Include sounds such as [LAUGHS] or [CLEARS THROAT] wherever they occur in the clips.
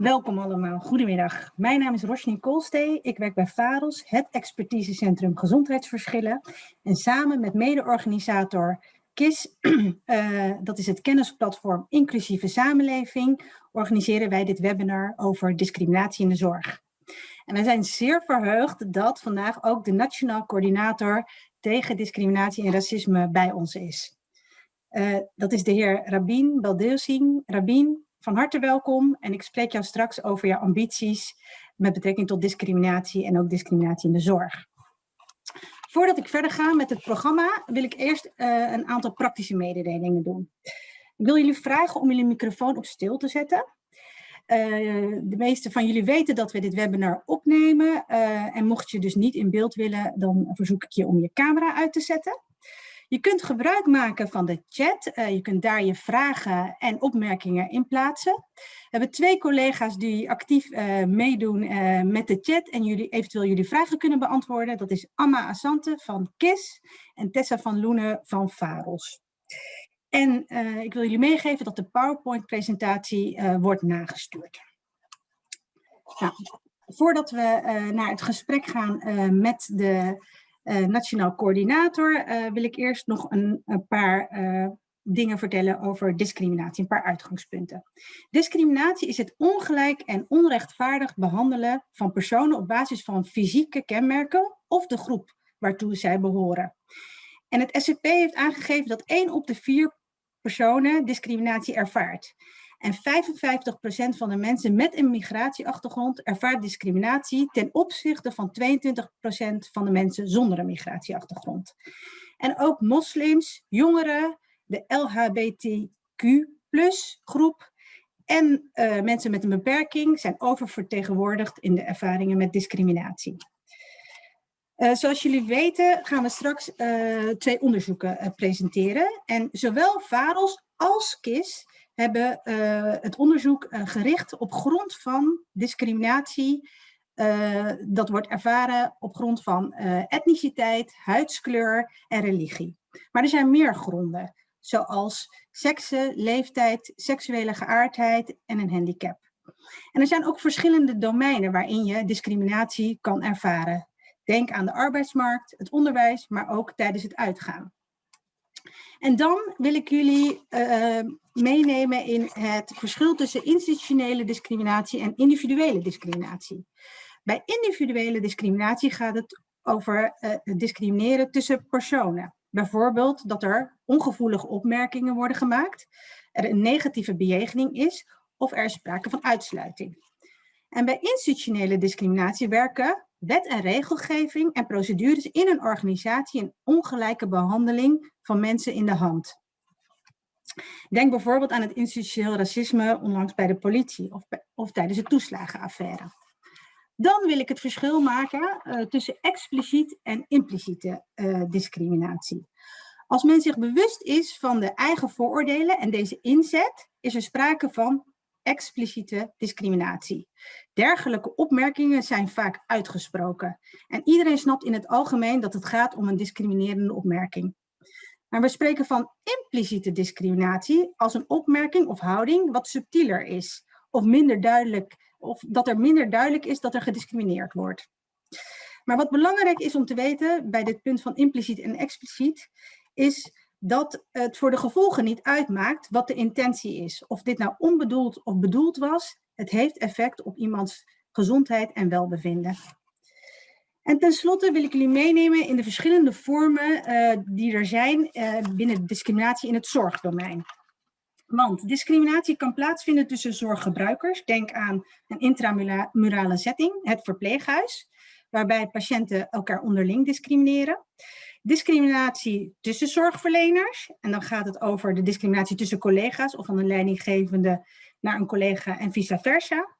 Welkom allemaal, goedemiddag. Mijn naam is Roshni Koolstee. Ik werk bij VAROS, het expertisecentrum gezondheidsverschillen. En samen met mede-organisator KIS, uh, [CLEARS THROAT] dat is het kennisplatform Inclusieve Samenleving, organiseren wij dit webinar over discriminatie in de zorg. En wij zijn zeer verheugd dat vandaag ook de Nationaal Coördinator tegen Discriminatie en Racisme bij ons is. Uh, dat is de heer Rabin Baldeusing. Rabin, van harte welkom en ik spreek jou straks over jouw ambities met betrekking tot discriminatie en ook discriminatie in de zorg. Voordat ik verder ga met het programma wil ik eerst uh, een aantal praktische mededelingen doen. Ik wil jullie vragen om jullie microfoon op stil te zetten. Uh, de meeste van jullie weten dat we dit webinar opnemen uh, en mocht je dus niet in beeld willen, dan verzoek ik je om je camera uit te zetten. Je kunt gebruik maken van de chat. Uh, je kunt daar je vragen en opmerkingen in plaatsen. We hebben twee collega's die actief uh, meedoen uh, met de chat en jullie eventueel jullie vragen kunnen beantwoorden. Dat is Amma Asante van KIS en Tessa van Loenen van VAROS. En ik wil jullie meegeven dat de PowerPoint-presentatie wordt nagestuurd. Nou, voordat we naar het gesprek gaan met de nationaal coördinator uh, wil ik eerst nog een, een paar uh, dingen vertellen over discriminatie, een paar uitgangspunten. Discriminatie is het ongelijk en onrechtvaardig behandelen van personen op basis van fysieke kenmerken of de groep waartoe zij behoren. En het SCP heeft aangegeven dat 1 op de 4 personen discriminatie ervaart. En 55% van de mensen met een migratieachtergrond ervaart discriminatie ten opzichte van 22% van de mensen zonder een migratieachtergrond. En ook moslims, jongeren, de LHBTQ groep en uh, mensen met een beperking zijn oververtegenwoordigd in de ervaringen met discriminatie. Uh, zoals jullie weten gaan we straks uh, twee onderzoeken presenteren. En zowel VAROS als KIS hebben uh, het onderzoek uh, gericht op grond van discriminatie. Uh, dat wordt ervaren op grond van etniciteit, huidskleur en religie. Maar er zijn meer gronden, zoals seksen, leeftijd, seksuele geaardheid en een handicap. En er zijn ook verschillende domeinen waarin je discriminatie kan ervaren. Denk aan de arbeidsmarkt, het onderwijs, maar ook tijdens het uitgaan. En dan wil ik jullie meenemen in het verschil tussen institutionele discriminatie en individuele discriminatie. Bij individuele discriminatie gaat het over uh, discrimineren tussen personen. Bijvoorbeeld dat er ongevoelige opmerkingen worden gemaakt, er een negatieve bejegening is of er is sprake van uitsluiting. En bij institutionele discriminatie werken wet en regelgeving en procedures in een organisatie een ongelijke behandeling van mensen in de hand. Denk bijvoorbeeld aan het institutioneel racisme onlangs bij de politie of, of tijdens de toeslagenaffaire. Dan wil ik het verschil maken uh, tussen expliciet en impliciete uh, discriminatie. Als men zich bewust is van de eigen vooroordelen en deze inzet, is er sprake van expliciete discriminatie. Dergelijke opmerkingen zijn vaak uitgesproken. En iedereen snapt in het algemeen dat het gaat om een discriminerende opmerking. Maar we spreken van impliciete discriminatie als een opmerking of houding wat subtieler is. Of minder duidelijk, of dat er minder duidelijk is dat er gediscrimineerd wordt. Maar wat belangrijk is om te weten bij dit punt van impliciet en expliciet, is dat het voor de gevolgen niet uitmaakt wat de intentie is. Of dit nou onbedoeld of bedoeld was, het heeft effect op iemands gezondheid en welbevinden. En tenslotte wil ik jullie meenemen in de verschillende vormen uh, die er zijn uh, binnen discriminatie in het zorgdomein. Want discriminatie kan plaatsvinden tussen zorggebruikers. Denk aan een intramurale setting, het verpleeghuis, waarbij patiënten elkaar onderling discrimineren. Discriminatie tussen zorgverleners. En dan gaat het over de discriminatie tussen collega's of van een leidinggevende naar een collega en vice versa.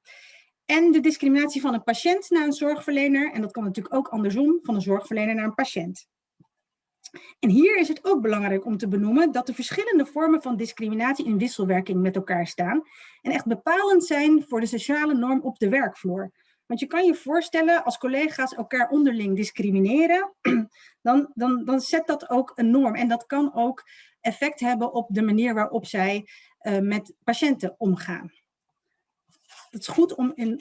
En de discriminatie van een patiënt naar een zorgverlener. En dat kan natuurlijk ook andersom, van een zorgverlener naar een patiënt. En hier is het ook belangrijk om te benoemen dat de verschillende vormen van discriminatie in wisselwerking met elkaar staan. En echt bepalend zijn voor de sociale norm op de werkvloer. Want je kan je voorstellen, als collega's elkaar onderling discrimineren, [CLEARS THROAT] dan, dan, dan zet dat ook een norm. En dat kan ook effect hebben op de manier waarop zij uh, met patiënten omgaan. Dat is goed om in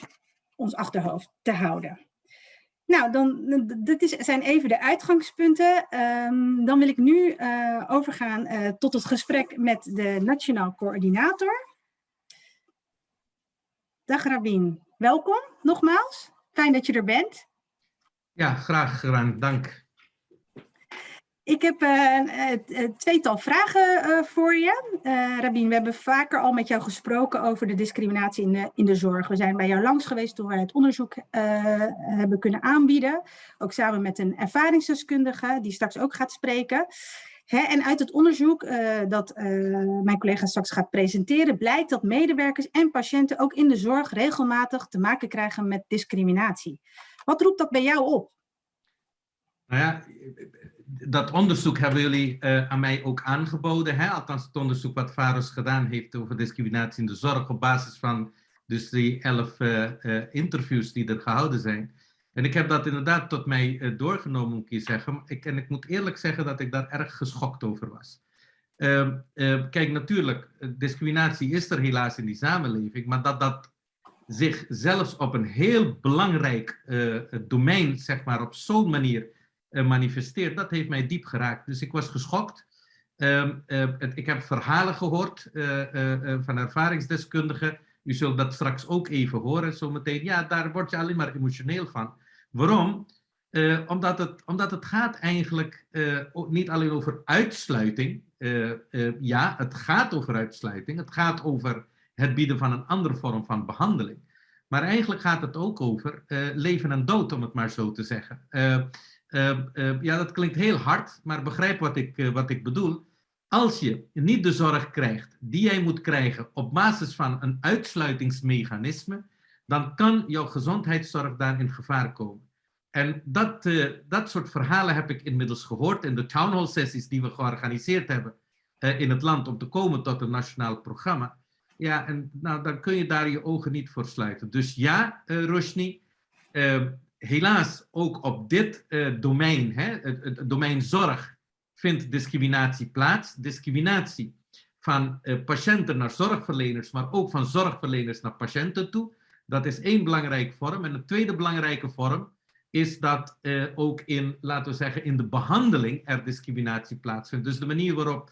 ons achterhoofd te houden. Nou, dan, dit is, zijn even de uitgangspunten. Ehm, dan wil ik nu uh, overgaan uh, tot het gesprek met de Nationaal Coördinator. Dag Rabin, welkom nogmaals. Fijn dat je er bent. Ja, graag gedaan, dank. Ik heb uh, tweetal vragen voor je. Rabin, we hebben vaker al met jou gesproken over de discriminatie in de, zorg. We zijn bij jou langs geweest toen wij het onderzoek hebben kunnen aanbieden. Ook samen met een ervaringsdeskundige die straks ook gaat spreken. En uit het onderzoek dat mijn collega straks gaat presenteren, blijkt dat medewerkers en patiënten ook in de zorg regelmatig te maken krijgen met discriminatie. Wat roept dat bij jou op? Nou ja, dat onderzoek hebben jullie uh, aan mij ook aangeboden. Hè? Althans, het onderzoek wat Varus gedaan heeft over discriminatie in de zorg op basis van dus die elf uh, uh, interviews die er gehouden zijn. En ik heb dat inderdaad tot mij doorgenomen, moet ik zeggen. Ik, en ik moet eerlijk zeggen dat ik daar erg geschokt over was. Ehm, kijk, natuurlijk, discriminatie is er helaas in die samenleving, maar dat dat zich zelfs op een heel belangrijk domein, zeg maar, op zo'n manier manifesteert, dat heeft mij diep geraakt. Dus ik was geschokt. Uh, het, ik heb verhalen gehoord eh, van ervaringsdeskundigen. U zult dat straks ook even horen zometeen. Ja, daar word je alleen maar emotioneel van. Waarom? omdat, het, omdat het gaat eigenlijk niet alleen over uitsluiting. ja, het gaat over uitsluiting. Het gaat over het bieden van een andere vorm van behandeling. Maar eigenlijk gaat het ook over leven en dood, om het maar zo te zeggen. Ehm, ehm, ja, dat klinkt heel hard, maar begrijp wat ik, uh, wat ik bedoel. Als je niet de zorg krijgt die jij moet krijgen op basis van een uitsluitingsmechanisme, dan kan jouw gezondheidszorg daar in gevaar komen. En dat, dat soort verhalen heb ik inmiddels gehoord in de town hall sessies die we georganiseerd hebben in het land om te komen tot een nationaal programma. Ja, en nou, dan kun je daar je ogen niet voor sluiten. Dus ja, Roshni, helaas ook op dit uh, domein, hè, het, domein zorg, vindt discriminatie plaats. Discriminatie van uh, patiënten naar zorgverleners, maar ook van zorgverleners naar patiënten toe. Dat is één belangrijke vorm. En de tweede belangrijke vorm is dat uh, ook in, laten we zeggen, in de behandeling er discriminatie plaatsvindt. Dus de manier waarop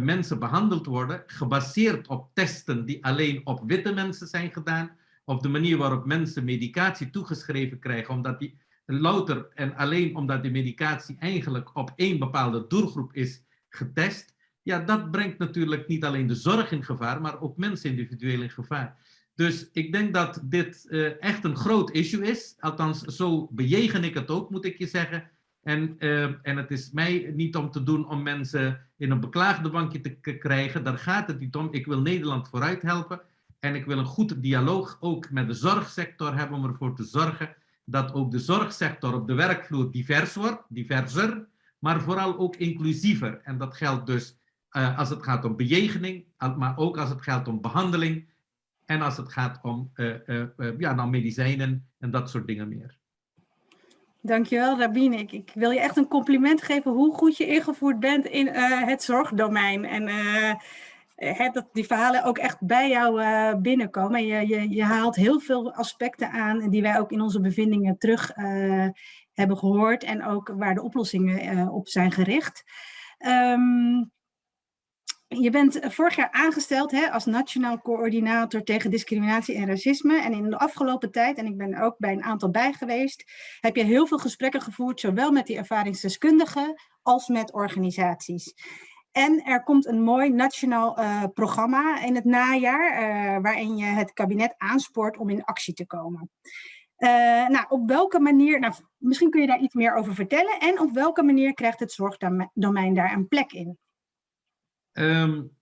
mensen behandeld worden, gebaseerd op testen die alleen op witte mensen zijn gedaan, of de manier waarop mensen medicatie toegeschreven krijgen, omdat die louter en alleen omdat die medicatie eigenlijk op één bepaalde doelgroep is getest, ja, dat brengt natuurlijk niet alleen de zorg in gevaar, maar ook mensen individueel in gevaar. Dus ik denk dat dit uh, echt een groot issue is. Althans, zo bejegen ik het ook, moet ik je zeggen. En, uh, en het is mij niet om te doen om mensen in een beklaagde bankje te krijgen. Daar gaat het niet om. Ik wil Nederland vooruit helpen. En ik wil een goed dialoog ook met de zorgsector hebben om ervoor te zorgen dat ook de zorgsector op de werkvloer divers wordt, diverser, maar vooral ook inclusiever. En dat geldt dus uh, als het gaat om bejegening, maar ook als het gaat om behandeling en als het gaat om uh, uh, ja, nou, medicijnen en dat soort dingen meer. Dankjewel Rabine. Ik, ik wil je echt een compliment geven hoe goed je ingevoerd bent in het zorgdomein. En uh, dat die verhalen ook echt bij jou uh, binnenkomen. Je, je, je, haalt heel veel aspecten aan die wij ook in onze bevindingen terug uh, hebben gehoord en ook waar de oplossingen op zijn gericht. Um, je bent vorig jaar aangesteld hè, als Nationaal Coördinator tegen Discriminatie en Racisme. En in de afgelopen tijd, en ik ben ook bij een aantal bij geweest, heb je heel veel gesprekken gevoerd, zowel met die ervaringsdeskundigen als met organisaties. En er komt een mooi nationaal uh, programma in het najaar, uh, waarin je het kabinet aanspoort om in actie te komen. Uh, nou, op welke manier, nou, misschien kun je daar iets meer over vertellen, en op welke manier krijgt het zorgdomein daar een plek in? Um,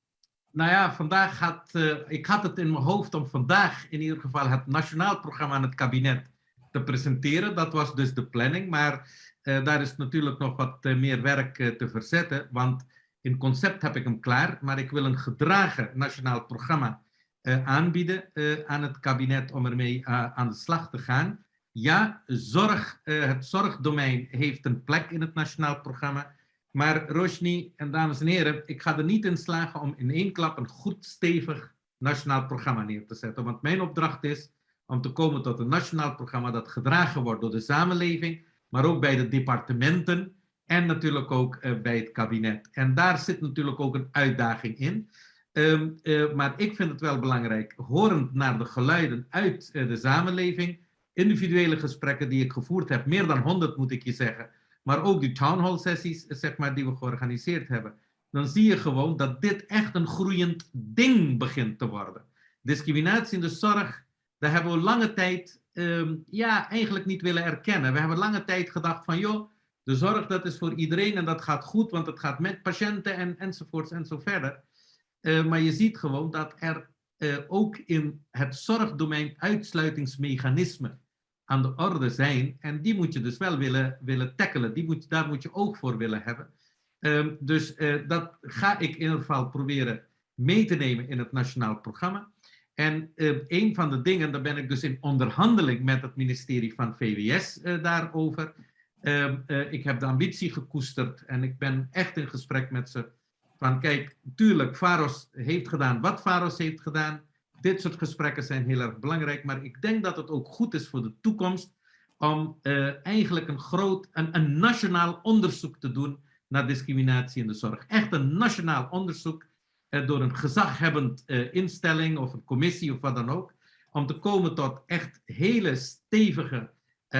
nou ja, vandaag gaat, ik had het in mijn hoofd om vandaag in ieder geval het nationaal programma aan het kabinet te presenteren. Dat was dus de planning, maar daar is natuurlijk nog wat meer werk te verzetten, want in concept heb ik hem klaar, maar ik wil een gedragen nationaal programma uh, aanbieden uh, aan het kabinet om ermee uh, aan de slag te gaan. Ja, zorg, het zorgdomein heeft een plek in het nationaal programma. Maar Roshni en dames en heren, ik ga er niet in slagen om in één klap een goed stevig nationaal programma neer te zetten. Want mijn opdracht is om te komen tot een nationaal programma dat gedragen wordt door de samenleving, maar ook bij de departementen en natuurlijk ook uh, bij het kabinet. En daar zit natuurlijk ook een uitdaging in. Um, uh, maar ik vind het wel belangrijk, horend naar de geluiden uit uh, de samenleving, individuele gesprekken die ik gevoerd heb, meer dan 100 moet ik je zeggen, maar ook die town hall sessies zeg maar, die we georganiseerd hebben, dan zie je gewoon dat dit echt een groeiend ding begint te worden. Discriminatie in de zorg, daar hebben we lange tijd um, ja, eigenlijk niet willen erkennen. We hebben lange tijd gedacht van joh, de zorg dat is voor iedereen en dat gaat goed, want het gaat met patiënten en, enzovoorts en zo verder. Uh, maar je ziet gewoon dat er uh, ook in het zorgdomein uitsluitingsmechanismen aan de orde zijn. En die moet je dus wel willen, willen tackelen. Die moet, daar moet je oog voor willen hebben. Um, dus uh, dat ga ik in ieder geval proberen mee te nemen in het nationaal programma. En uh, een van de dingen, daar ben ik dus in onderhandeling met het ministerie van VWS uh, daarover. Uh, ik heb de ambitie gekoesterd en ik ben echt in gesprek met ze. Van kijk, tuurlijk, Faros heeft gedaan wat Faros heeft gedaan. Dit soort gesprekken zijn heel erg belangrijk. Maar ik denk dat het ook goed is voor de toekomst om eigenlijk een groot, een, nationaal onderzoek te doen naar discriminatie in de zorg. Echt een nationaal onderzoek eh, door een gezaghebbend eh, instelling of een commissie of wat dan ook, om te komen tot echt hele stevige eh,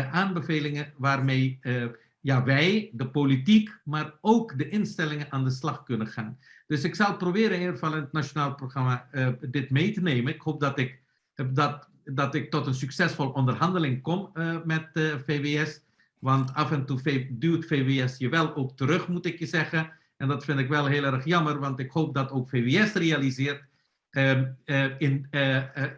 aanbevelingen waarmee eh, ja, wij, de politiek, maar ook de instellingen aan de slag kunnen gaan. Dus ik zal proberen in ieder geval in het nationaal programma uh, dit mee te nemen. Ik hoop dat ik, dat, dat ik tot een succesvol onderhandeling kom met VWS. Want af en toe duwt VWS je wel ook terug, moet ik je zeggen. En dat vind ik wel heel erg jammer, want ik hoop dat ook VWS realiseert uh, in,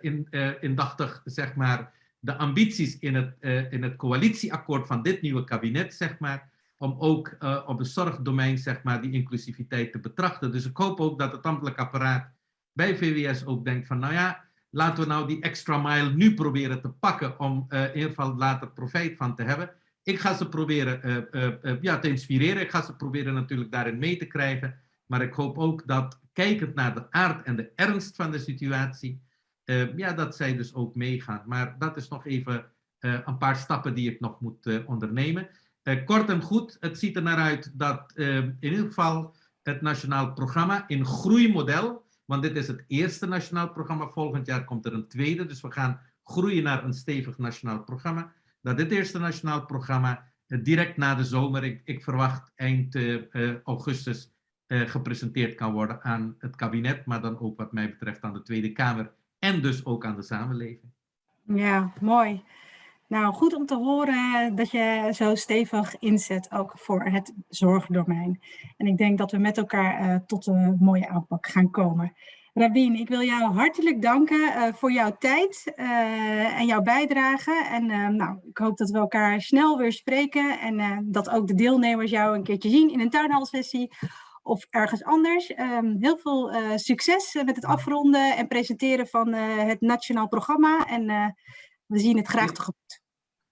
in, indachtig, zeg maar, de ambities in het, in het coalitieakkoord van dit nieuwe kabinet, zeg maar, om ook op het zorgdomein, zeg maar, die inclusiviteit te betrachten. Dus ik hoop ook dat het ambtelijk apparaat bij VWS ook denkt van, nou ja, laten we nou die extra mile nu proberen te pakken om in ieder geval later profijt van te hebben ik ga ze proberen ja, te inspireren. Ik ga ze proberen natuurlijk daarin mee te krijgen. Maar ik hoop ook dat, kijkend naar de aard en de ernst van de situatie, ja, dat zij dus ook meegaan. Maar dat is nog even een paar stappen die ik nog moet ondernemen. kort en goed, het ziet er naar uit dat in ieder geval het nationaal programma in groeimodel, want dit is het eerste nationaal programma, volgend jaar komt er een tweede, dus we gaan groeien naar een stevig nationaal programma dat dit eerste nationaal programma eh, direct na de zomer, ik, ik verwacht eind augustus, gepresenteerd kan worden aan het kabinet, maar dan ook wat mij betreft aan de Tweede Kamer en dus ook aan de samenleving. Ja, mooi. Nou, goed om te horen dat je zo stevig inzet ook voor het zorgdomein. En ik denk dat we met elkaar uh, tot een mooie aanpak gaan komen. Rabin, ik wil jou hartelijk danken uh, voor jouw tijd uh, en jouw bijdrage. En nou, ik hoop dat we elkaar snel weer spreken en dat ook de deelnemers jou een keertje zien in een tuinhalsessie of ergens anders. Um, heel veel succes met het afronden en presenteren van het nationaal programma. En we zien het graag tegemoet.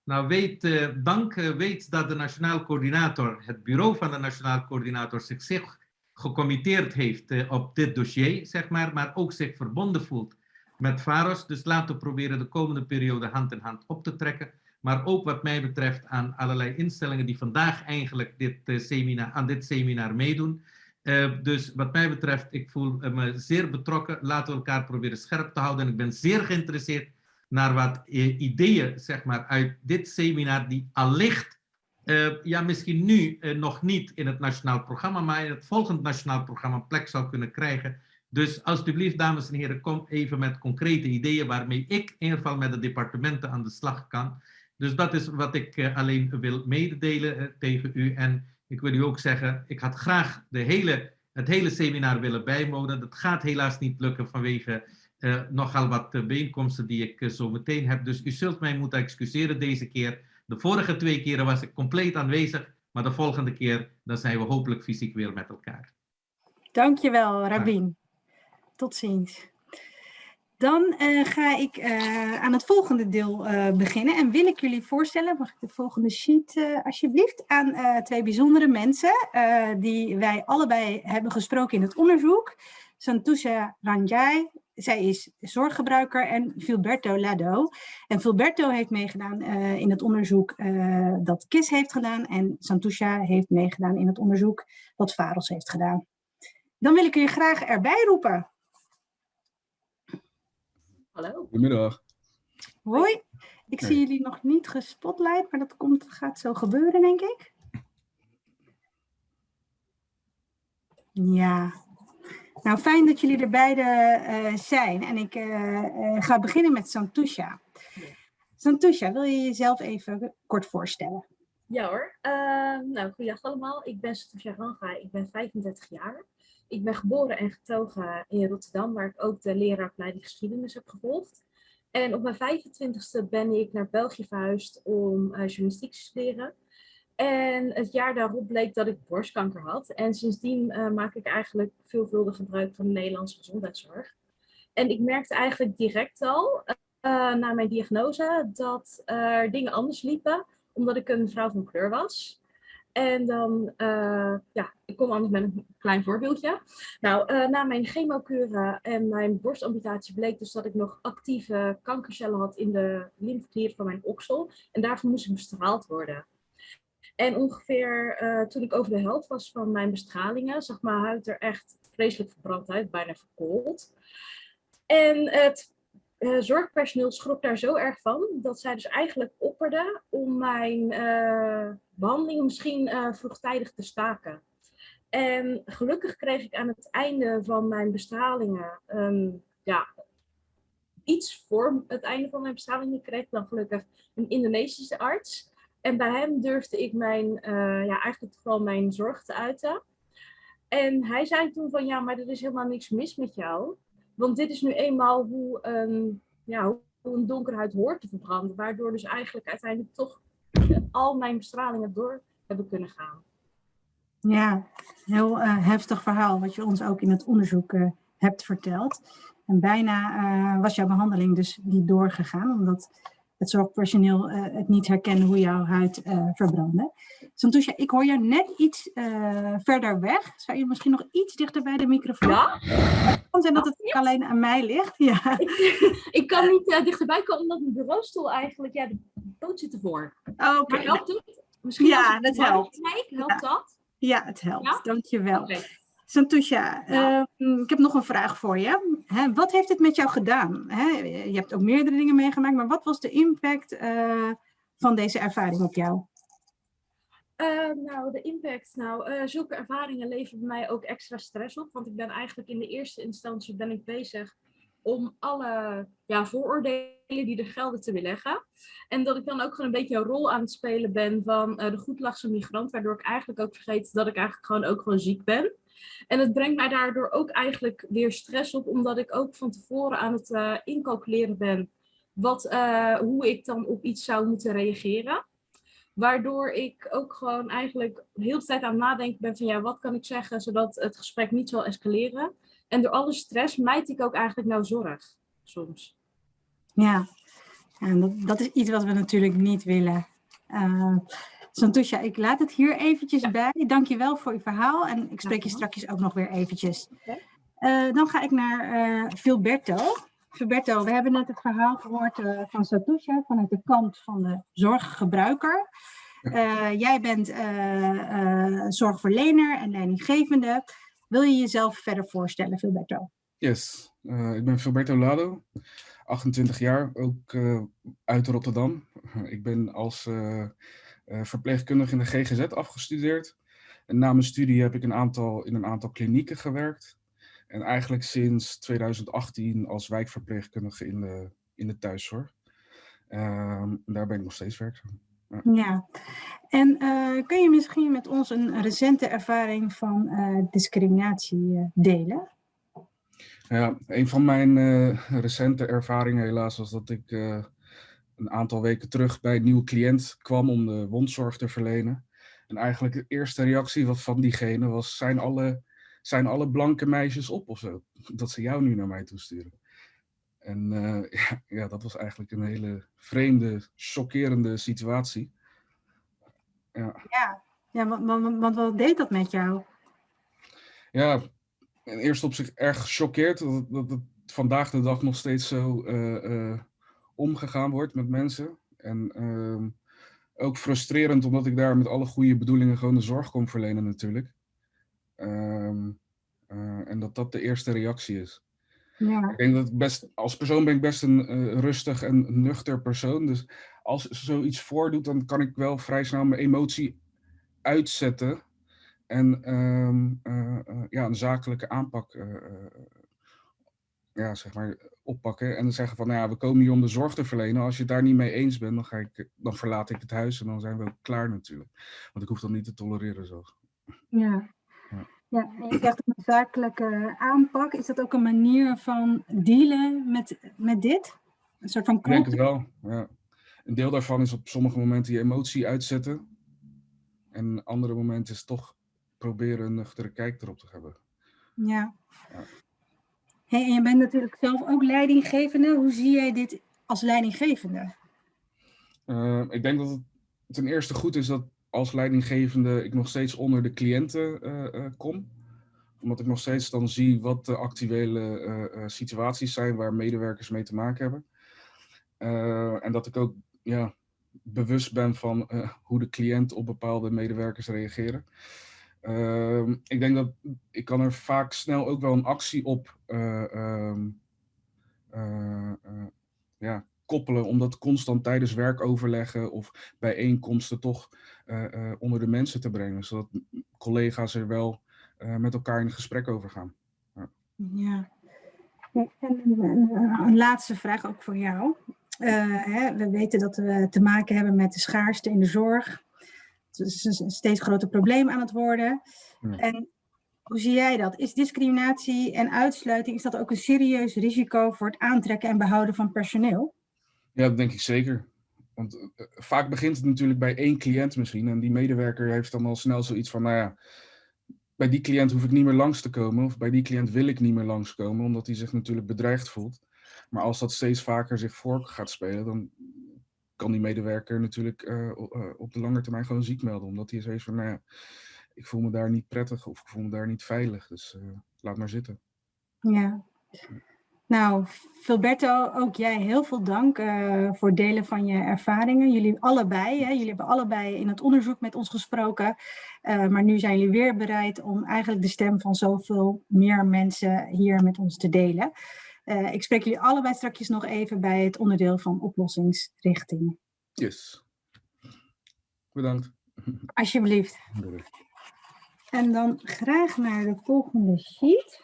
Nou, weet, dank, weet dat de Nationaal Coördinator, het bureau van de Nationaal Coördinator, zich gecommitteerd heeft op dit dossier, zeg maar, maar ook zich verbonden voelt met VAROS. Dus laten we proberen de komende periode hand in hand op te trekken. Maar ook wat mij betreft aan allerlei instellingen die vandaag eigenlijk dit, seminar, aan dit seminar meedoen. Uh, dus wat mij betreft, ik voel me zeer betrokken. Laten we elkaar proberen scherp te houden. En ik ben zeer geïnteresseerd naar wat ideeën zeg maar, uit dit seminar die allicht uh, ja, misschien nu nog niet in het nationaal programma, maar in het volgend nationaal programma plek zou kunnen krijgen. Dus alsjeblieft, dames en heren, kom even met concrete ideeën waarmee ik in ieder geval met de departementen aan de slag kan. Dus dat is wat ik alleen wil mededelen tegen u. En ik wil u ook zeggen, ik had graag de hele, het hele seminar willen bijwonen. Dat gaat helaas niet lukken vanwege nogal wat bijeenkomsten die ik zo meteen heb. Dus u zult mij moeten excuseren deze keer. De vorige twee keren was ik compleet aanwezig, maar de volgende keer dan zijn we hopelijk fysiek weer met elkaar. Dankjewel, Rabin. Tot ziens. Dan uh, ga ik uh, aan het volgende deel uh, beginnen en wil ik jullie voorstellen, mag ik de volgende sheet alsjeblieft, aan twee bijzondere mensen die wij allebei hebben gesproken in het onderzoek. Santusha Ranjai zij is zorggebruiker en Filberto Lado. En Filberto heeft meegedaan in het onderzoek dat KIS heeft gedaan. En Santusha heeft meegedaan in het onderzoek wat Varos heeft gedaan. Dan wil ik je graag erbij roepen. Hallo. Goedemiddag. Hoi. Ik zie jullie nog niet gespotlight, maar dat komt, gaat zo gebeuren, denk ik. Ja. Nou, fijn dat jullie er beide uh, zijn. En ik uh, uh, ga beginnen met Santusha. Santusha, wil je jezelf even kort voorstellen? Ja hoor. nou, goeiedag allemaal. Ik ben Santusha Ranga. Ik ben 35 jaar. Ik ben geboren en getogen in Rotterdam, waar ik ook de leraaropleiding geschiedenis heb gevolgd. En op mijn 25ste ben ik naar België verhuisd om uh, journalistiek te studeren. En het jaar daarop bleek dat ik borstkanker had. En sindsdien uh, maak ik eigenlijk veelvuldig gebruik van de Nederlandse gezondheidszorg. En ik merkte eigenlijk direct al, uh, na mijn diagnose, dat er dingen anders liepen. Omdat ik een vrouw van kleur was. En dan, uh, ja, ik kom anders met een klein voorbeeldje. Nou, uh, na mijn chemokuren en mijn borstamputatie bleek dus dat ik nog actieve kankercellen had in de lymfeklier van mijn oksel. En daarvoor moest ik bestraald worden. En ongeveer uh, toen ik over de helft was van mijn bestralingen, zag mijn huid er echt vreselijk verbrand uit, bijna verkoold. En het uh, zorgpersoneel schrok daar zo erg van dat zij dus eigenlijk opperden om mijn uh, behandeling misschien uh, vroegtijdig te staken. En gelukkig kreeg ik aan het einde van mijn bestralingen, um, ja, iets voor het einde van mijn bestralingen kreeg ik dan gelukkig een Indonesische arts. En bij hem durfde ik mijn, ja, eigenlijk vooral mijn zorg te uiten. En hij zei toen van ja, maar er is helemaal niks mis met jou. Want dit is nu eenmaal hoe een, ja, hoe een donkerhuid hoort te verbranden. Waardoor dus eigenlijk uiteindelijk toch [LAUGHS] al mijn bestralingen door hebben kunnen gaan. Ja, heel uh, heftig verhaal wat je ons ook in het onderzoek uh, hebt verteld. En bijna uh, was jouw behandeling dus niet doorgegaan, omdat het zorgpersoneel het niet herkende hoe jouw huid verbrandde. Santusha, ik hoor jou net iets verder weg. Zou je misschien nog iets dichter bij de microfoon? Ja. Het kan zijn dat het ja. alleen aan mij ligt. Ja. [LAUGHS] Ik, ik kan niet dichterbij komen omdat mijn bureaustoel eigenlijk, ja, de poot zit ervoor. Oh, Oké. Okay. helpt het? Misschien ja, dat helpt. Kijk, helpt ja. dat? Ja, het helpt. Ja? Dankjewel. Okay. Santusha, ja. uh, ik heb nog een vraag voor je. Hè, wat heeft het met jou gedaan? Hè, je hebt ook meerdere dingen meegemaakt, maar wat was de impact uh, van deze ervaring op jou? Uh, nou, de impact. Nou, zulke ervaringen leveren mij ook extra stress op. Want ik ben eigenlijk in de eerste instantie ben ik bezig om alle ja, vooroordelen die er gelden te weerleggen. En dat ik dan ook gewoon een beetje een rol aan het spelen ben van de goedlachse migrant. Waardoor ik eigenlijk ook vergeet dat ik eigenlijk gewoon ook gewoon ziek ben. En het brengt mij daardoor ook eigenlijk weer stress op, omdat ik ook van tevoren aan het uh, incalculeren ben wat, uh, hoe ik dan op iets zou moeten reageren. Waardoor ik ook gewoon eigenlijk de hele tijd aan het nadenken ben van ja, wat kan ik zeggen zodat het gesprek niet zal escaleren. En door alle stress mijt ik ook eigenlijk nou zorg soms. Ja, en dat, dat is iets wat we natuurlijk niet willen. Uh, Santusha, ik laat het hier eventjes ja. bij. Dank je wel voor je verhaal en ik spreek je straks ook nog weer eventjes. Okay. Uh, dan ga ik naar uh, Filberto. Filberto, we hebben net het verhaal gehoord uh, van Santusha vanuit de kant van de zorggebruiker. jij bent zorgverlener en leidinggevende. Wil je jezelf verder voorstellen, Filberto? Yes, ik ben Filberto Lado, 28 jaar, ook uit Rotterdam. ik ben als uh, verpleegkundige in de GGZ afgestudeerd. En na mijn studie heb ik een aantal, in een aantal klinieken gewerkt. En eigenlijk sinds 2018 als wijkverpleegkundige in de, in de thuiszorg. Uh, daar ben ik nog steeds werkzaam. Ja, ja. en uh, kun je misschien met ons een recente ervaring van uh, discriminatie delen? Ja, een van mijn recente ervaringen helaas was dat ik een aantal weken terug bij een nieuwe cliënt kwam om de wondzorg te verlenen. En eigenlijk de eerste reactie van diegene was, zijn alle, zijn alle blanke meisjes op of zo? [LAUGHS] Dat ze jou nu naar mij toesturen. En uh, [LAUGHS] ja, ja, dat was eigenlijk een hele vreemde, chockerende situatie. Ja, ja, ja want, want, want wat deed dat met jou? Ja, in eerste opzicht erg gechoqueerd. Dat, dat, dat, vandaag de dag nog steeds zo eh, eh, omgegaan wordt met mensen. En ehm, ook frustrerend, omdat ik daar met alle goede bedoelingen gewoon de zorg kon verlenen natuurlijk. Ehm, eh, en dat dat de eerste reactie is. Ja, Ik denk dat best, als persoon ben ik best een eh, rustig en nuchter persoon. Dus als zoiets voordoet, dan kan ik wel vrij snel mijn emotie uitzetten. En ehm, eh, ja, een zakelijke aanpak ja, zeg maar, oppakken. En dan zeggen van, nou ja, we komen hier om de zorg te verlenen. Als je het daar niet mee eens bent, dan, ga ik, dan verlaat ik het huis en dan zijn we ook klaar natuurlijk. Want ik hoef dat niet te tolereren zo. ja. Ja. En je zegt een zakelijke aanpak. Is dat ook een manier van dealen met, met dit? Een soort van Ik denk het knop? wel, ja. Een deel daarvan is op sommige momenten je emotie uitzetten. En andere momenten is toch proberen een nuchtere kijk erop te hebben. Ja. Ja. Hey, en je bent natuurlijk zelf ook leidinggevende. Hoe zie jij dit als leidinggevende? Eh, ik denk dat het ten eerste goed is dat als leidinggevende ik nog steeds onder de cliënten eh, eh, kom. Omdat ik nog steeds dan zie wat de actuele eh, situaties zijn waar medewerkers mee te maken hebben. En dat ik ook ja, bewust ben van hoe de cliënt op bepaalde medewerkers reageren. Ehm, ik denk dat ik kan er vaak snel ook wel een actie op eh, ja, koppelen, om dat constant tijdens werkoverleggen of bijeenkomsten toch eh, eh, onder de mensen te brengen, zodat collega's er wel eh, met elkaar in gesprek over gaan. Ja. Ja, En een, laatste vraag ook voor jou. Hè, we weten dat we te maken hebben met de schaarste in de zorg. Het is een steeds groter probleem aan het worden. Ja. En hoe zie jij dat? Is discriminatie en uitsluiting, is dat ook een serieus risico voor het aantrekken en behouden van personeel? Ja, dat denk ik zeker. Want eh, vaak begint het natuurlijk bij één cliënt misschien. En die medewerker heeft dan al snel zoiets van, nou ja, bij die cliënt hoef ik niet meer langs te komen. Of bij die cliënt wil ik niet meer langskomen, omdat hij zich natuurlijk bedreigd voelt. Maar als dat steeds vaker zich voor gaat spelen, dan kan die medewerker natuurlijk eh, eh, op de lange termijn gewoon ziek melden. Omdat hij zoiets van, nou ja, ik voel me daar niet prettig of ik voel me daar niet veilig. Dus eh, laat maar zitten. Ja. Nou, Filberto, ook jij heel veel dank eh, voor het delen van je ervaringen. Jullie allebei, hè, jullie hebben allebei in het onderzoek met ons gesproken. eh, maar nu zijn jullie weer bereid om eigenlijk de stem van zoveel meer mensen hier met ons te delen. Eh, ik spreek jullie allebei straks nog even bij het onderdeel van oplossingsrichting. Yes. Bedankt. Alsjeblieft. En dan graag naar de volgende sheet.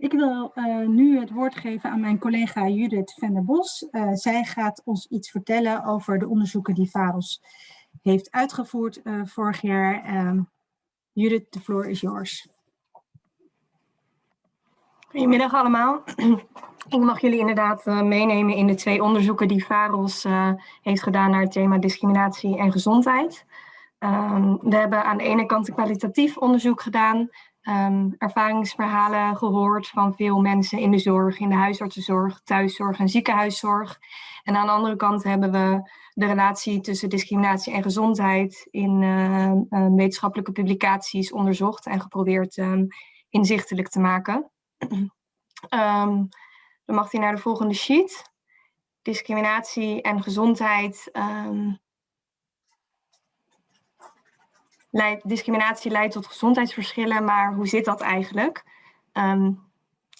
Ik wil eh, nu het woord geven aan mijn collega Judith van der Bos. Eh, zij gaat ons iets vertellen over de onderzoeken die VAROS heeft uitgevoerd eh, vorig jaar. Ehm, Judith, de floor is yours. Goedemiddag allemaal. [CLEARS THROAT] Ik mag jullie inderdaad meenemen in de twee onderzoeken die VAROS heeft gedaan naar het thema discriminatie en gezondheid. Ehm, we hebben aan de ene kant een kwalitatief onderzoek gedaan, ehm, ervaringsverhalen gehoord van veel mensen in de zorg, in de huisartsenzorg, thuiszorg en ziekenhuiszorg. En aan de andere kant hebben we de relatie tussen discriminatie en gezondheid in eh, eh, wetenschappelijke publicaties onderzocht en geprobeerd ehm, inzichtelijk te maken. [CLEARS THROAT] Ehm, dan mag hij naar de volgende sheet. Discriminatie en gezondheid. Discriminatie leidt tot gezondheidsverschillen, maar hoe zit dat eigenlijk? Ehm,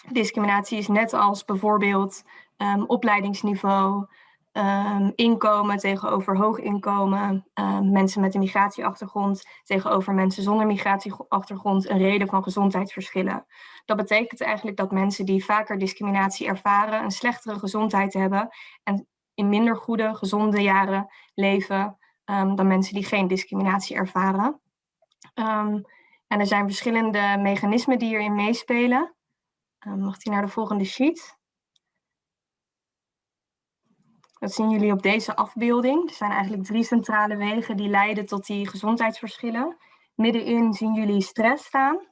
discriminatie is net als bijvoorbeeld ehm, opleidingsniveau, ehm, inkomen tegenover hoog inkomen, mensen met een migratieachtergrond tegenover mensen zonder migratieachtergrond een reden van gezondheidsverschillen. Dat betekent eigenlijk dat mensen die vaker discriminatie ervaren een slechtere gezondheid hebben en in minder goede, gezonde jaren leven ehm, dan mensen die geen discriminatie ervaren. Ehm, en er zijn verschillende mechanismen die hierin meespelen. Ehm, mag die naar de volgende sheet? Dat zien jullie op deze afbeelding. Er zijn eigenlijk drie centrale wegen die leiden tot die gezondheidsverschillen. Middenin zien jullie stress staan.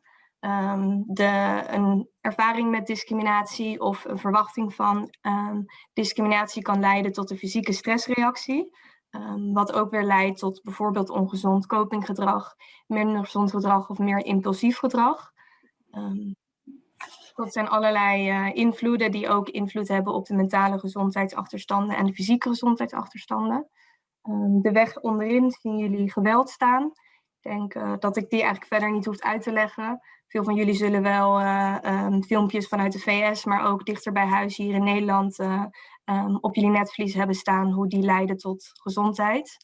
De, een ervaring met discriminatie of een verwachting van discriminatie kan leiden tot een fysieke stressreactie. Ehm, wat ook weer leidt tot bijvoorbeeld ongezond copinggedrag, minder gezond gedrag of meer impulsief gedrag. Um, dat zijn allerlei uh, invloeden die ook invloed hebben op de mentale gezondheidsachterstanden en de fysieke gezondheidsachterstanden. Um, de weg onderin zien jullie geweld staan. Ik denk uh, dat ik die eigenlijk verder niet hoef uit te leggen. Veel van jullie zullen wel um, filmpjes vanuit de VS, maar ook dichter bij huis hier in Nederland um, op jullie netvlies hebben staan hoe die leiden tot gezondheid.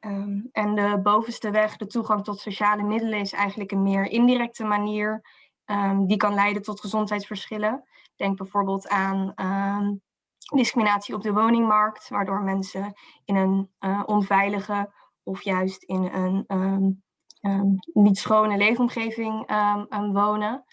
Um, en de bovenste weg, de toegang tot sociale middelen, is eigenlijk een meer indirecte manier um, die kan leiden tot gezondheidsverschillen. Denk bijvoorbeeld aan discriminatie op de woningmarkt, waardoor mensen in een uh, onveilige of juist in een niet schone leefomgeving wonen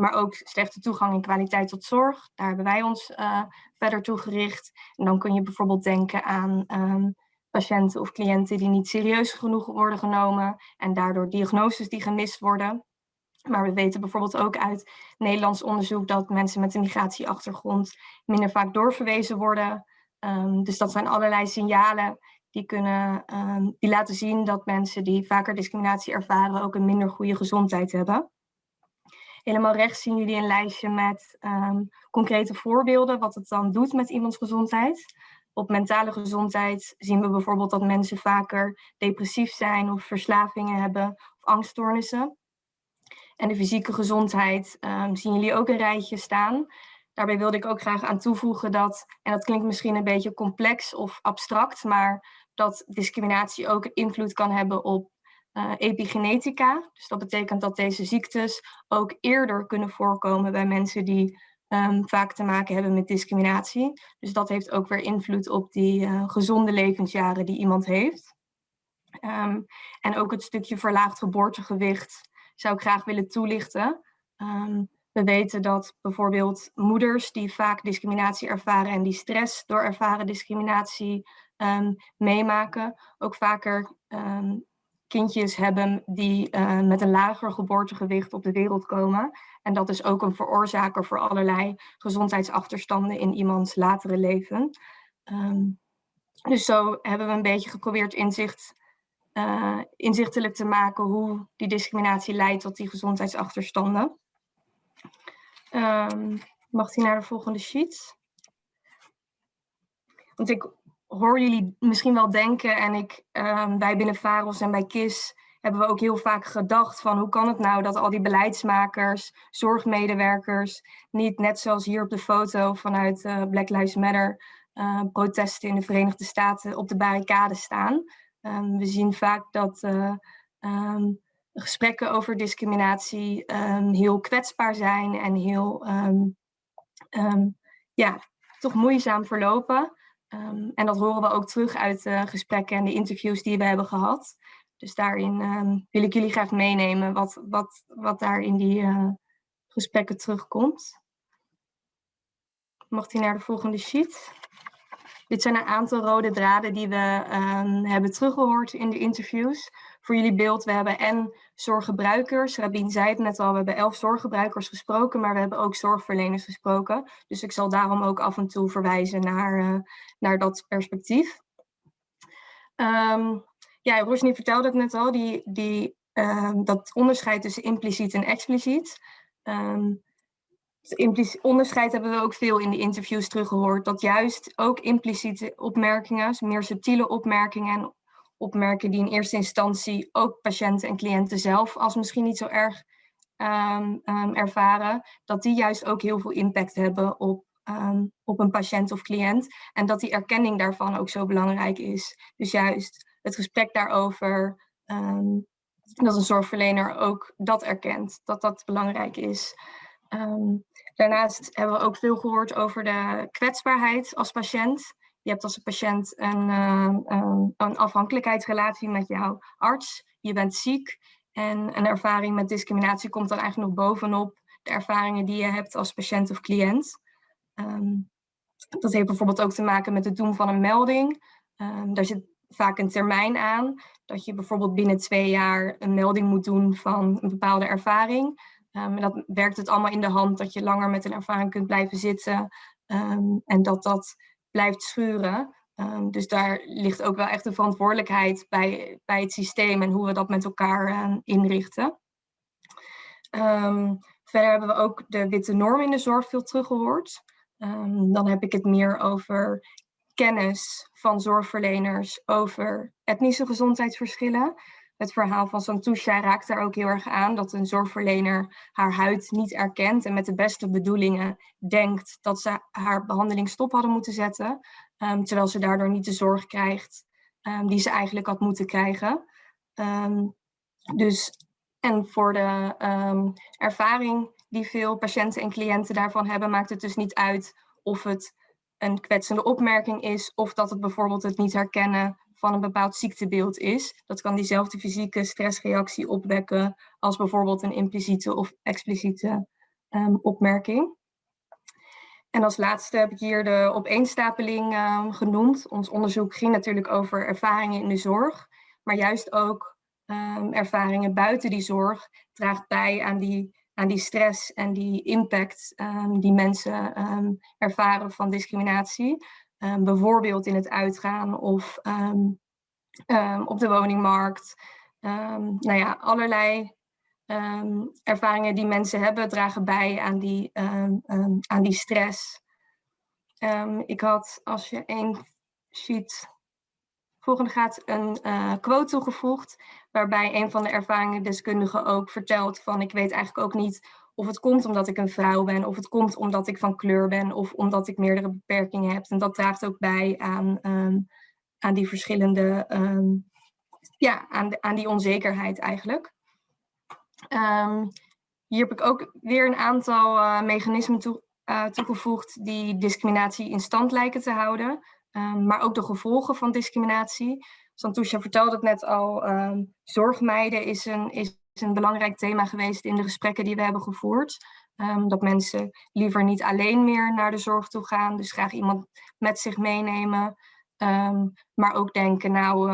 maar ook slechte toegang en kwaliteit tot zorg. Daar hebben wij ons uh, verder toe gericht. En dan kun je bijvoorbeeld denken aan um, patiënten of cliënten die niet serieus genoeg worden genomen en daardoor diagnoses die gemist worden. Maar we weten bijvoorbeeld ook uit Nederlands onderzoek dat mensen met een migratieachtergrond minder vaak doorverwezen worden. Um, dus dat zijn allerlei signalen die, kunnen, um, die laten zien dat mensen die vaker discriminatie ervaren ook een minder goede gezondheid hebben. Helemaal rechts zien jullie een lijstje met um, concrete voorbeelden, wat het dan doet met iemands gezondheid. Op mentale gezondheid zien we bijvoorbeeld dat mensen vaker depressief zijn of verslavingen hebben of angststoornissen. En de fysieke gezondheid um, zien jullie ook een rijtje staan. Daarbij wilde ik ook graag aan toevoegen dat, en dat klinkt misschien een beetje complex of abstract, maar dat discriminatie ook invloed kan hebben op uh, epigenetica. Dus dat betekent dat deze ziektes ook eerder kunnen voorkomen bij mensen die um, vaak te maken hebben met discriminatie. Dus dat heeft ook weer invloed op die uh, gezonde levensjaren die iemand heeft. Um, en ook het stukje verlaagd geboortegewicht zou ik graag willen toelichten. Um, we weten dat bijvoorbeeld moeders die vaak discriminatie ervaren en die stress door ervaren discriminatie meemaken, ook vaker kindjes hebben die uh, met een lager geboortegewicht op de wereld komen. En dat is ook een veroorzaker voor allerlei gezondheidsachterstanden in iemands latere leven. Um, dus zo hebben we een beetje geprobeerd inzicht, uh, inzichtelijk te maken hoe die discriminatie leidt tot die gezondheidsachterstanden. Um, mag die naar de volgende sheet? Want ik hoor jullie misschien wel denken en ik, um, wij binnen VAROS en bij KIS hebben we ook heel vaak gedacht van hoe kan het nou dat al die beleidsmakers, zorgmedewerkers niet net zoals hier op de foto vanuit uh, Black Lives Matter uh, protesten in de Verenigde Staten op de barricade staan. Um, we zien vaak dat uh, um, gesprekken over discriminatie heel kwetsbaar zijn en heel ja, toch moeizaam verlopen. Um, en dat horen we ook terug uit de gesprekken en de interviews die we hebben gehad. Dus daarin um, wil ik jullie graag meenemen wat, wat, wat daar in die uh, gesprekken terugkomt. Mag die naar de volgende sheet? Dit zijn een aantal rode draden die we um, hebben teruggehoord in de interviews voor jullie beeld, we hebben en zorggebruikers. Rabin zei het net al, we hebben elf zorggebruikers gesproken, maar we hebben ook zorgverleners gesproken. Dus ik zal daarom ook af en toe verwijzen naar, uh, naar dat perspectief. Um, ja, Rosny vertelde het net al, die, die, uh, dat onderscheid tussen impliciet en expliciet. Um, het onderscheid hebben we ook veel in de interviews teruggehoord. Dat juist ook impliciete opmerkingen, meer subtiele opmerkingen opmerken die in eerste instantie ook patiënten en cliënten zelf als misschien niet zo erg um, um, ervaren, dat die juist ook heel veel impact hebben op, um, op een patiënt of cliënt. En dat die erkenning daarvan ook zo belangrijk is. Dus juist het gesprek daarover, dat een zorgverlener ook dat erkent, dat dat belangrijk is. daarnaast hebben we ook veel gehoord over de kwetsbaarheid als patiënt. Je hebt als patiënt een, uh, een afhankelijkheidsrelatie met jouw arts. Je bent ziek en een ervaring met discriminatie komt dan eigenlijk nog bovenop de ervaringen die je hebt als patiënt of cliënt. Um, dat heeft bijvoorbeeld ook te maken met het doen van een melding. Um, daar zit vaak een termijn aan. Dat je bijvoorbeeld binnen twee jaar een melding moet doen van een bepaalde ervaring. Um, dat werkt het allemaal in de hand dat je langer met een ervaring kunt blijven zitten. En dat dat blijft schuren. Ehm, dus daar ligt ook wel echt de verantwoordelijkheid bij, bij het systeem en hoe we dat met elkaar ehm, inrichten. Ehm, verder hebben we ook de witte norm in de zorg veel teruggehoord. dan heb ik het meer over kennis van zorgverleners over etnische gezondheidsverschillen. Het verhaal van Santusha raakt daar ook heel erg aan dat een zorgverlener haar huid niet erkent en met de beste bedoelingen denkt dat ze haar behandeling stop hadden moeten zetten, um, terwijl ze daardoor niet de zorg krijgt um, die ze eigenlijk had moeten krijgen. Um, dus, en voor de ervaring die veel patiënten en cliënten daarvan hebben, maakt het dus niet uit of het een kwetsende opmerking is of dat het bijvoorbeeld het niet herkennen van een bepaald ziektebeeld is. Dat kan diezelfde fysieke stressreactie opwekken als bijvoorbeeld een impliciete of expliciete um, opmerking. En als laatste heb ik hier de opeenstapeling um, genoemd. Ons onderzoek ging natuurlijk over ervaringen in de zorg, maar juist ook um, ervaringen buiten die zorg draagt bij aan die aan die stress en die impact die mensen ervaren van discriminatie. Um, bijvoorbeeld in het uitgaan of op de woningmarkt. nou ja, allerlei ervaringen die mensen hebben dragen bij aan die, aan die stress. ik had, als je één sheet volgende gaat, een uh, quote toegevoegd waarbij een van de ervaringsdeskundigen ook vertelt van ik weet eigenlijk ook niet of het komt omdat ik een vrouw ben, of het komt omdat ik van kleur ben, of omdat ik meerdere beperkingen heb. En dat draagt ook bij aan, um, aan die verschillende, um, ja, aan, aan die onzekerheid eigenlijk. Um, hier heb ik ook weer een aantal uh, mechanismen toe, uh, toegevoegd die discriminatie in stand lijken te houden, maar ook de gevolgen van discriminatie. Santusha vertelde het net al, zorgmeiden is een, is een belangrijk thema geweest in de gesprekken die we hebben gevoerd. Um, dat mensen liever niet alleen meer naar de zorg toe gaan, dus graag iemand met zich meenemen. Um, maar ook denken, nou,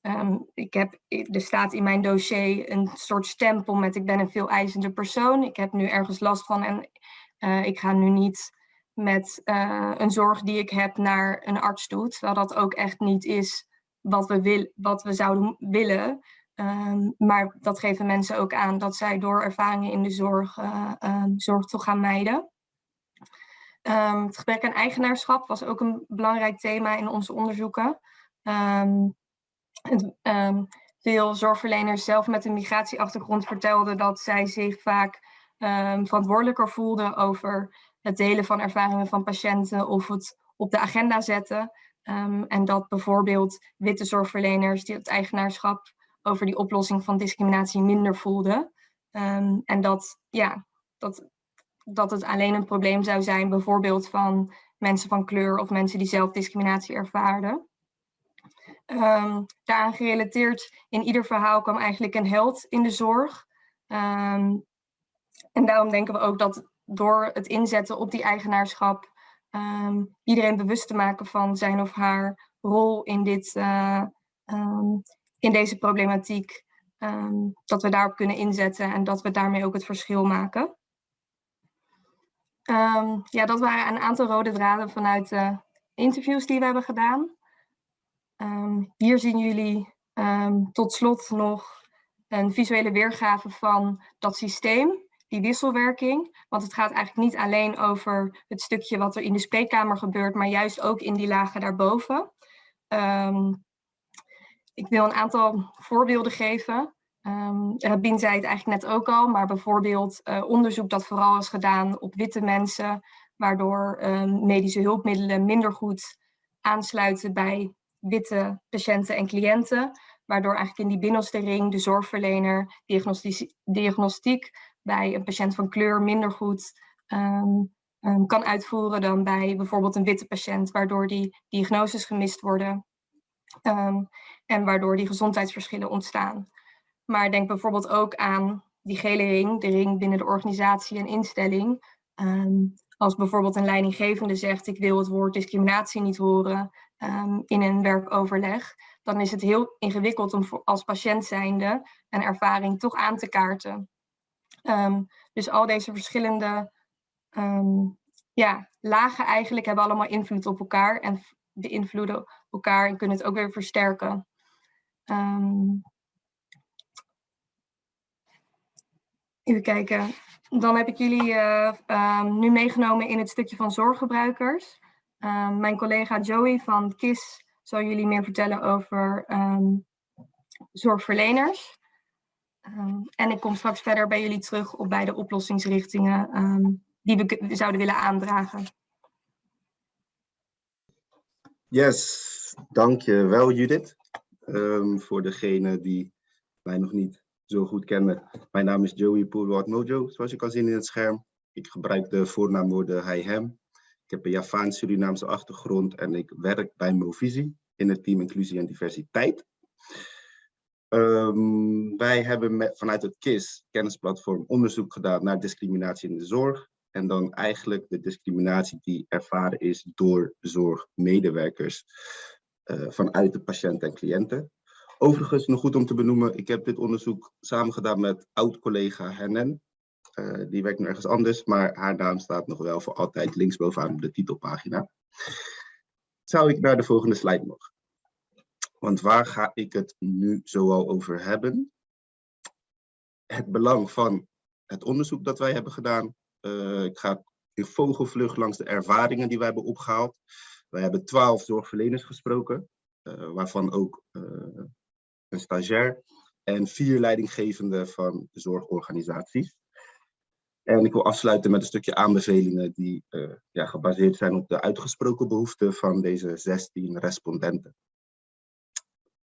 um, ik heb, er staat in mijn dossier een soort stempel met ik ben een veel eisende persoon. Ik heb nu ergens last van en uh, ik ga nu niet met uh, een zorg die ik heb naar een arts toe. Terwijl dat ook echt niet is wat we, wil, wat we zouden willen. Um, maar dat geven mensen ook aan dat zij door ervaringen in de zorg, uh, um, zorg toch gaan mijden. Um, het gebrek aan eigenaarschap was ook een belangrijk thema in onze onderzoeken. Veel zorgverleners zelf met een migratieachtergrond vertelden dat zij zich vaak verantwoordelijker voelden over het delen van ervaringen van patiënten of het op de agenda zetten. En dat bijvoorbeeld witte zorgverleners die het eigenaarschap over die oplossing van discriminatie minder voelden. Um, en dat, ja, dat, dat het alleen een probleem zou zijn, bijvoorbeeld van mensen van kleur of mensen die zelf discriminatie ervaarden. Um, daaraan gerelateerd in ieder verhaal kwam eigenlijk een held in de zorg. Um, en daarom denken we ook dat door het inzetten op die eigenaarschap iedereen bewust te maken van zijn of haar rol in, dit, uh, in deze problematiek. Um, dat we daarop kunnen inzetten en dat we daarmee ook het verschil maken. ja, dat waren een aantal rode draden vanuit de interviews die we hebben gedaan. hier zien jullie tot slot nog een visuele weergave van dat systeem die wisselwerking. Want het gaat eigenlijk niet alleen over het stukje wat er in de spreekkamer gebeurt, maar juist ook in die lagen daarboven. Ik wil een aantal voorbeelden geven. Um, Rabin zei het eigenlijk net ook al, maar bijvoorbeeld uh, onderzoek dat vooral is gedaan op witte mensen, waardoor um, medische hulpmiddelen minder goed aansluiten bij witte patiënten en cliënten, waardoor eigenlijk in die binnenste ring de zorgverlener diagnostiek, bij een patiënt van kleur minder goed um, kan uitvoeren dan bij bijvoorbeeld een witte patiënt, waardoor die diagnoses gemist worden um, en waardoor die gezondheidsverschillen ontstaan. Maar denk bijvoorbeeld ook aan die gele ring, de ring binnen de organisatie en instelling. als bijvoorbeeld een leidinggevende zegt, ik wil het woord discriminatie niet horen in een werkoverleg, dan is het heel ingewikkeld om als patiënt zijnde een ervaring toch aan te kaarten. Dus al deze verschillende ja, lagen eigenlijk hebben allemaal invloed op elkaar. En beïnvloeden elkaar en kunnen het ook weer versterken. Ehm, even kijken. Dan heb ik jullie eh, ehm, nu meegenomen in het stukje van zorggebruikers. Ehm, mijn collega Joey van KIS zal jullie meer vertellen over zorgverleners. En ik kom straks verder bij jullie terug op beide oplossingsrichtingen die we zouden willen aandragen. Yes, dankjewel Judith. Ehm, voor degene die mij nog niet zo goed kennen. Mijn naam is Joey Poelwart Mojo, zoals je kan zien in het scherm. Ik gebruik de voornaamwoorden hij, hem. Ik heb een Javaans-Surinaamse achtergrond en ik werk bij Movisie in het team Inclusie en Diversiteit. Ehm, wij hebben vanuit het KIS, kennisplatform, onderzoek gedaan naar discriminatie in de zorg. En dan eigenlijk de discriminatie die ervaren is door zorgmedewerkers eh, vanuit de patiënten en cliënten. Overigens, nog goed om te benoemen, ik heb dit onderzoek samen gedaan met oud-collega Hennen. Eh, die werkt nu ergens anders, maar haar naam staat nog wel voor altijd linksbovenaan op de titelpagina. Zou ik naar de volgende slide mogen? Want waar ga ik het nu zoal over hebben? Het belang van het onderzoek dat wij hebben gedaan. Eh, ik ga in vogelvlucht langs de ervaringen die wij hebben opgehaald. Wij hebben twaalf zorgverleners gesproken, eh, waarvan ook eh, een stagiair en vier leidinggevenden van zorgorganisaties. En ik wil afsluiten met een stukje aanbevelingen die ja, gebaseerd zijn op de uitgesproken behoeften van deze 16 respondenten.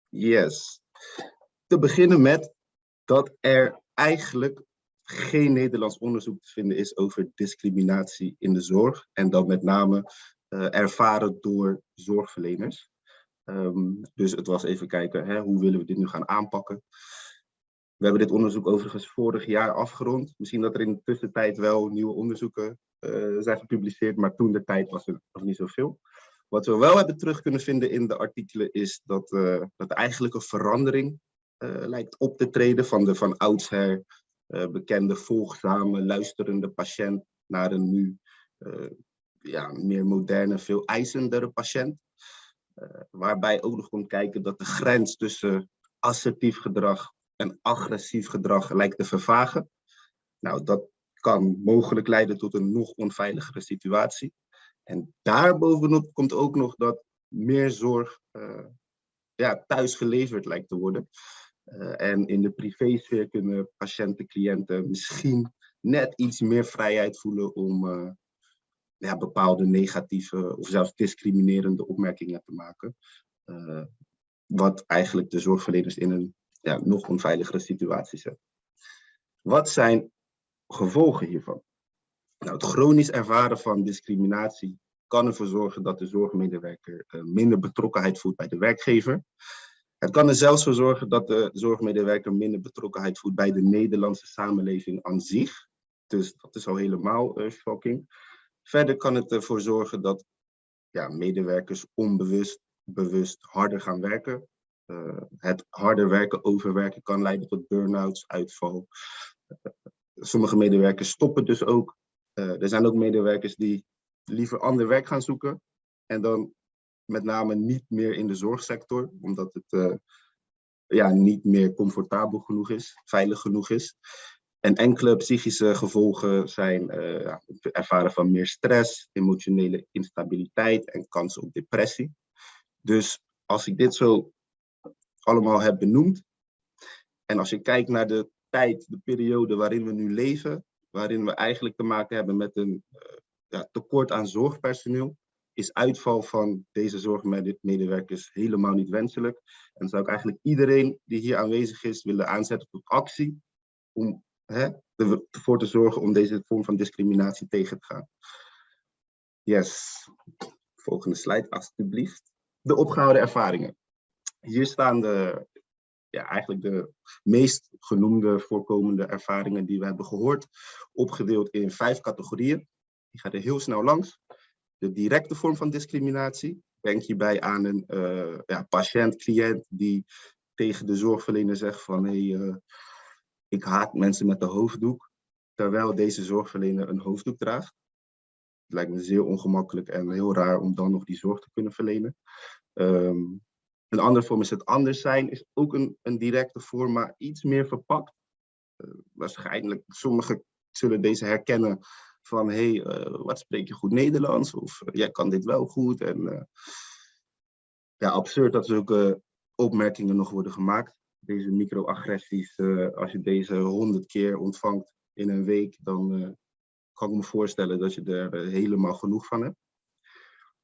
Yes. Te beginnen met dat er eigenlijk geen Nederlands onderzoek te vinden is over discriminatie in de zorg. En dan met name eh, ervaren door zorgverleners. Ehm, dus het was even kijken, hè, hoe willen we dit nu gaan aanpakken? We hebben dit onderzoek overigens vorig jaar afgerond. Misschien dat er in de tussentijd wel nieuwe onderzoeken eh, zijn gepubliceerd, maar toen de tijd was er nog niet zoveel. Wat we wel hebben terug kunnen vinden in de artikelen is dat, uh, dat eigenlijk een verandering lijkt op te treden van de van oudsher bekende volgzame, luisterende patiënt naar een nu ja, meer moderne, veel eisendere patiënt. waarbij ook nog komt kijken dat de grens tussen assertief gedrag en agressief gedrag lijkt te vervagen. Nou, dat kan mogelijk leiden tot een nog onveiligere situatie. En daarbovenop komt ook nog dat meer zorg uh, ja, thuis geleverd lijkt te worden. Uh, en in de privésfeer kunnen patiënten, cliënten misschien net iets meer vrijheid voelen om uh, ja, bepaalde negatieve of zelfs discriminerende opmerkingen te maken. wat eigenlijk de zorgverleners in een ja, nog onveiligere situatie zet. Wat zijn gevolgen hiervan? Nou, het chronisch ervaren van discriminatie kan ervoor zorgen dat de zorgmedewerker minder betrokkenheid voelt bij de werkgever. Het kan er zelfs voor zorgen dat de zorgmedewerker minder betrokkenheid voelt bij de Nederlandse samenleving aan zich. Dus dat is al helemaal uh, shocking. Verder kan het ervoor zorgen dat ja, medewerkers onbewust, bewust harder gaan werken. Uh, het harder werken, overwerken kan leiden tot burn-outs, uitval. sommige medewerkers stoppen dus ook. er zijn ook medewerkers die liever ander werk gaan zoeken. En dan met name niet meer in de zorgsector, omdat het uh, ja, niet meer comfortabel genoeg is, veilig genoeg is. En enkele psychische gevolgen zijn het ervaren van meer stress, emotionele instabiliteit en kans op depressie. Dus als ik dit zo allemaal heb benoemd, en als je kijkt naar de tijd, de periode waarin we nu leven, waarin we eigenlijk te maken hebben met een uh, ja, tekort aan zorgpersoneel, is uitval van deze zorgmedewerkers helemaal niet wenselijk. En zou ik eigenlijk iedereen die hier aanwezig is willen aanzetten tot actie om hè, ervoor te zorgen om deze vorm van discriminatie tegen te gaan. Yes. Volgende slide, alstublieft. De opgehouden ervaringen. Hier staan de, ja, eigenlijk de meest genoemde voorkomende ervaringen die we hebben gehoord, opgedeeld in vijf categorieën. Ik ga er heel snel langs. De directe vorm van discriminatie. Denk hierbij aan een uh, ja, patiënt, cliënt die tegen de zorgverlener zegt van hey, uh, ik haat mensen met de hoofddoek, terwijl deze zorgverlener een hoofddoek draagt. Het lijkt me zeer ongemakkelijk en heel raar om dan nog die zorg te kunnen verlenen. Ehm, een andere vorm is het anders zijn, is ook een, een directe vorm, maar iets meer verpakt. Uh, waarschijnlijk, sommigen zullen deze herkennen van, hé, hey, uh, wat spreek je goed Nederlands? Of uh, jij kan dit wel goed. En ja, absurd dat zulke opmerkingen nog worden gemaakt. Deze microagressies, als je deze honderd keer ontvangt in een week, dan kan ik me voorstellen dat je er helemaal genoeg van hebt.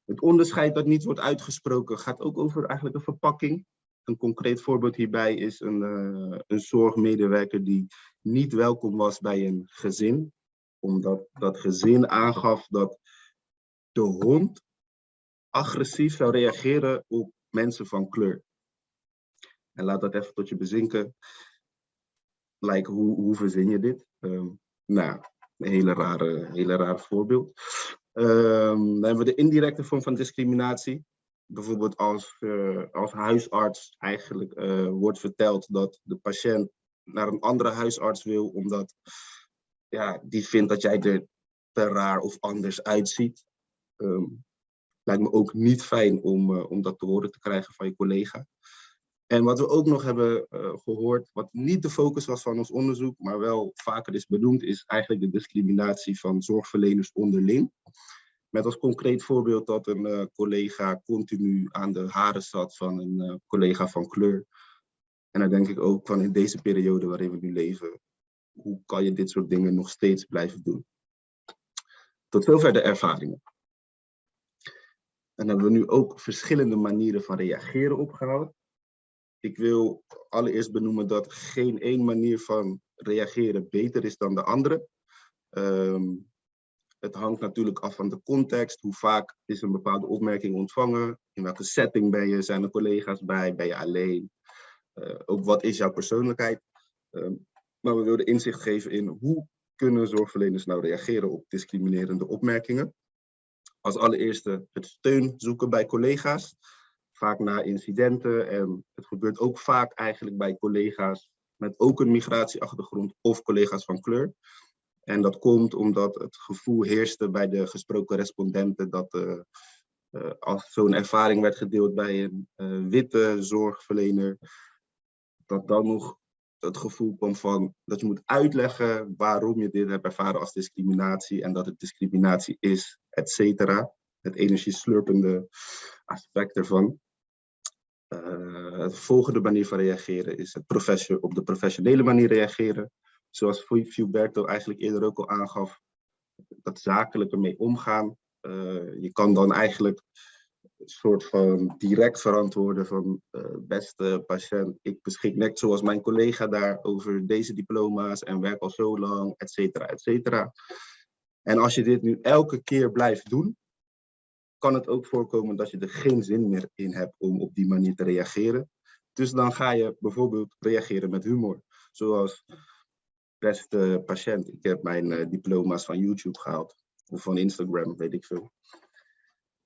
Het onderscheid dat niet wordt uitgesproken gaat ook over eigenlijk een verpakking. Een concreet voorbeeld hierbij is een, een zorgmedewerker die niet welkom was bij een gezin. Omdat dat gezin aangaf dat de hond agressief zou reageren op mensen van kleur. En laat dat even tot je bezinken. Like, hoe, hoe verzin je dit? Um, nou, een hele rare, hele rare voorbeeld. Um, dan hebben we de indirecte vorm van discriminatie. Bijvoorbeeld als, uh, als huisarts eigenlijk uh, wordt verteld dat de patiënt naar een andere huisarts wil, omdat ja, die vindt dat jij er te raar of anders uitziet. Um, lijkt me ook niet fijn om, uh, om dat te horen te krijgen van je collega. En wat we ook nog hebben uh, gehoord, wat niet de focus was van ons onderzoek, maar wel vaker is benoemd, is eigenlijk de discriminatie van zorgverleners onderling. Met als concreet voorbeeld dat een uh, collega continu aan de haren zat van een collega van kleur. En dan denk ik ook van in deze periode waarin we nu leven, hoe kan je dit soort dingen nog steeds blijven doen? Tot zover de ervaringen. En hebben we nu ook verschillende manieren van reageren opgehaald. Ik wil allereerst benoemen dat geen één manier van reageren beter is dan de andere. Um, het hangt natuurlijk af van de context. Hoe vaak is een bepaalde opmerking ontvangen? In welke setting ben je? Zijn er collega's bij? Ben je alleen? Uh, ook wat is jouw persoonlijkheid? Um, maar we wilden inzicht geven in hoe kunnen zorgverleners nou reageren op discriminerende opmerkingen. Als allereerste het steun zoeken bij collega's vaak na incidenten. En het gebeurt ook vaak eigenlijk bij collega's met ook een migratieachtergrond of collega's van kleur. En dat komt omdat het gevoel heerste bij de gesproken respondenten dat uh, uh, als zo'n ervaring werd gedeeld bij een uh, witte zorgverlener, dat dan nog het gevoel kwam van dat je moet uitleggen waarom je dit hebt ervaren als discriminatie en dat het discriminatie is, et cetera. Het energieslurpende aspect ervan. Uh, het volgende manier van reageren is het op de professionele manier reageren. Zoals Fiuberto eigenlijk eerder ook al aangaf, dat zakelijk ermee omgaan. Uh, je kan dan eigenlijk soort van direct verantwoorden van uh, beste patiënt, ik beschik net zoals mijn collega daar over deze diploma's en werk al zo lang, et cetera, et cetera. En als je dit nu elke keer blijft doen, kan het ook voorkomen dat je er geen zin meer in hebt om op die manier te reageren. Dus dan ga je bijvoorbeeld reageren met humor. Zoals, beste patiënt, ik heb mijn uh, diploma's van YouTube gehaald. Of van Instagram, weet ik veel.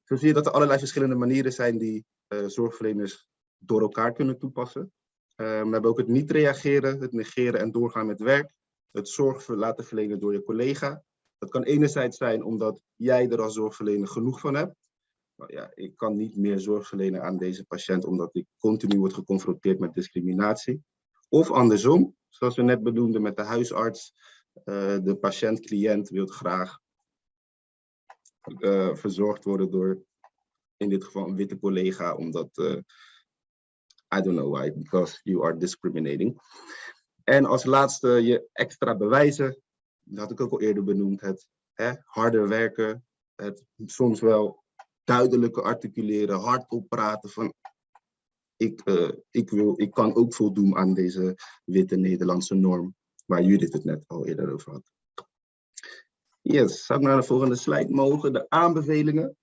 Zo zie je dat er allerlei verschillende manieren zijn die uh, zorgverleners door elkaar kunnen toepassen. Uh, we hebben ook het niet reageren, het negeren en doorgaan met werk. Het zorg laten verlenen door je collega. Dat kan enerzijds zijn omdat jij er als zorgverlener genoeg van hebt. Maar ja, ik kan niet meer zorg verlenen aan deze patiënt omdat ik continu word geconfronteerd met discriminatie. Of andersom, zoals we net benoemden met de huisarts. Uh, de patiënt-cliënt wil graag uh, verzorgd worden door in dit geval een witte collega, omdat, uh, I don't know why, because you are discriminating. En als laatste je extra bewijzen, dat had ik ook al eerder benoemd, het hè, harder werken, het soms wel duidelijker articuleren, hardop praten van ik, uh, ik, wil, ik kan ook voldoen aan deze witte Nederlandse norm, waar Judith het net al eerder over had. Yes, zou ik naar de volgende slide mogen. De aanbevelingen,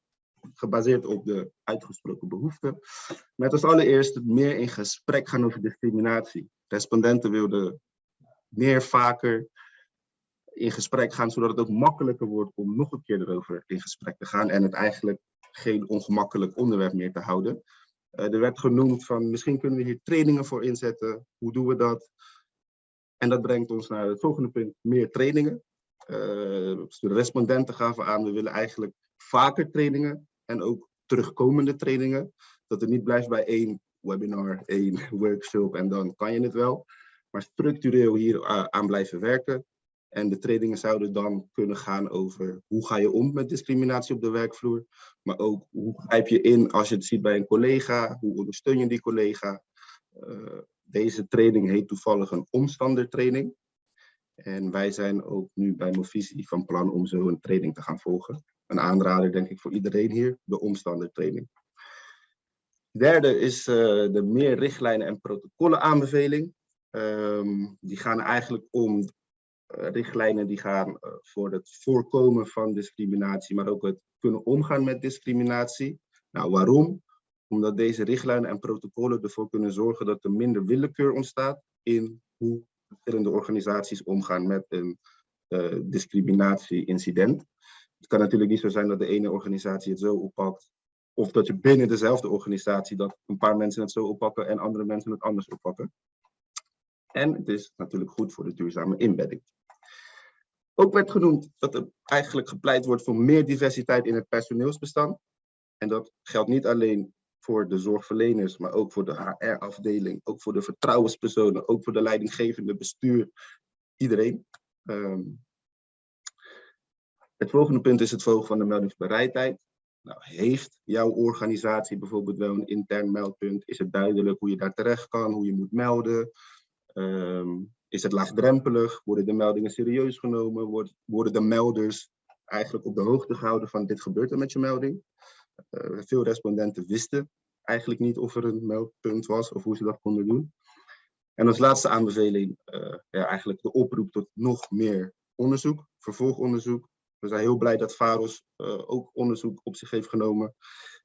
gebaseerd op de uitgesproken behoeften. Met als allereerst meer in gesprek gaan over discriminatie. Respondenten wilden meer vaker in gesprek gaan, zodat het ook makkelijker wordt om nog een keer erover in gesprek te gaan en het eigenlijk geen ongemakkelijk onderwerp meer te houden. Uh, er werd genoemd van misschien kunnen we hier trainingen voor inzetten. Hoe doen we dat? En dat brengt ons naar het volgende punt, meer trainingen. De respondenten gaven aan, we willen eigenlijk vaker trainingen en ook terugkomende trainingen. Dat het niet blijft bij één webinar, één [LAUGHS] workshop en dan kan je het wel. Maar structureel hier aan blijven werken. En de trainingen zouden dan kunnen gaan over hoe ga je om met discriminatie op de werkvloer. Maar ook hoe grijp je in als je het ziet bij een collega, hoe ondersteun je die collega. Uh, deze training heet toevallig een omstandertraining. En wij zijn ook nu bij Movisie van plan om zo een training te gaan volgen. Een aanrader denk ik voor iedereen hier, de omstandertraining. Derde is uh, de meer richtlijnen en protocollen aanbeveling. Um, die gaan eigenlijk om uh, richtlijnen die gaan uh, voor het voorkomen van discriminatie, maar ook het kunnen omgaan met discriminatie. Nou, waarom? Omdat deze richtlijnen en protocollen ervoor kunnen zorgen dat er minder willekeur ontstaat in hoe verschillende organisaties omgaan met een uh, discriminatie-incident. Het kan natuurlijk niet zo zijn dat de ene organisatie het zo oppakt, of dat je binnen dezelfde organisatie dat een paar mensen het zo oppakken en andere mensen het anders oppakken. En het is natuurlijk goed voor de duurzame inbedding. Ook werd genoemd dat er eigenlijk gepleit wordt voor meer diversiteit in het personeelsbestand. En dat geldt niet alleen voor de zorgverleners, maar ook voor de HR-afdeling, ook voor de vertrouwenspersonen, ook voor de leidinggevende bestuur, iedereen. Um, het volgende punt is het volgen van de meldingsbereidheid. Nou, heeft jouw organisatie bijvoorbeeld wel een intern meldpunt? Is het duidelijk hoe je daar terecht kan, hoe je moet melden? Um, is het laagdrempelig? Worden de meldingen serieus genomen? worden de melders eigenlijk op de hoogte gehouden van dit gebeurt er met je melding? Uh, veel respondenten wisten eigenlijk niet of er een meldpunt was of hoe ze dat konden doen. En als laatste aanbeveling uh, ja, eigenlijk de oproep tot nog meer onderzoek, vervolgonderzoek. We zijn heel blij dat VAROS uh, ook onderzoek op zich heeft genomen.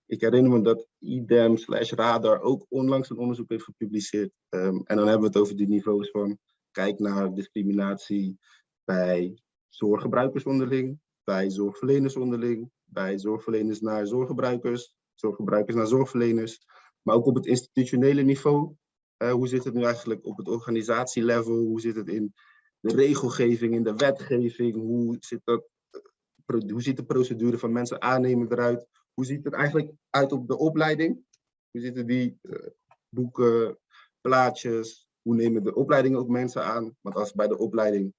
Ik herinner me dat IDEM slash Radar ook onlangs een onderzoek heeft gepubliceerd. Um, en dan hebben we het over die niveaus van kijk naar discriminatie bij zorggebruikers onderling, bij zorgverleners onderling, bij zorgverleners naar zorggebruikers, zorggebruikers naar zorgverleners, maar ook op het institutionele niveau. Uh, hoe zit het nu eigenlijk op het organisatielevel? Hoe zit het in de regelgeving, in de wetgeving? Hoe, zit dat, hoe ziet de procedure van mensen aannemen eruit? Hoe ziet het eigenlijk uit op de opleiding? Hoe zitten die uh, boeken, plaatjes? Hoe nemen de opleidingen ook mensen aan? Want als bij de opleiding,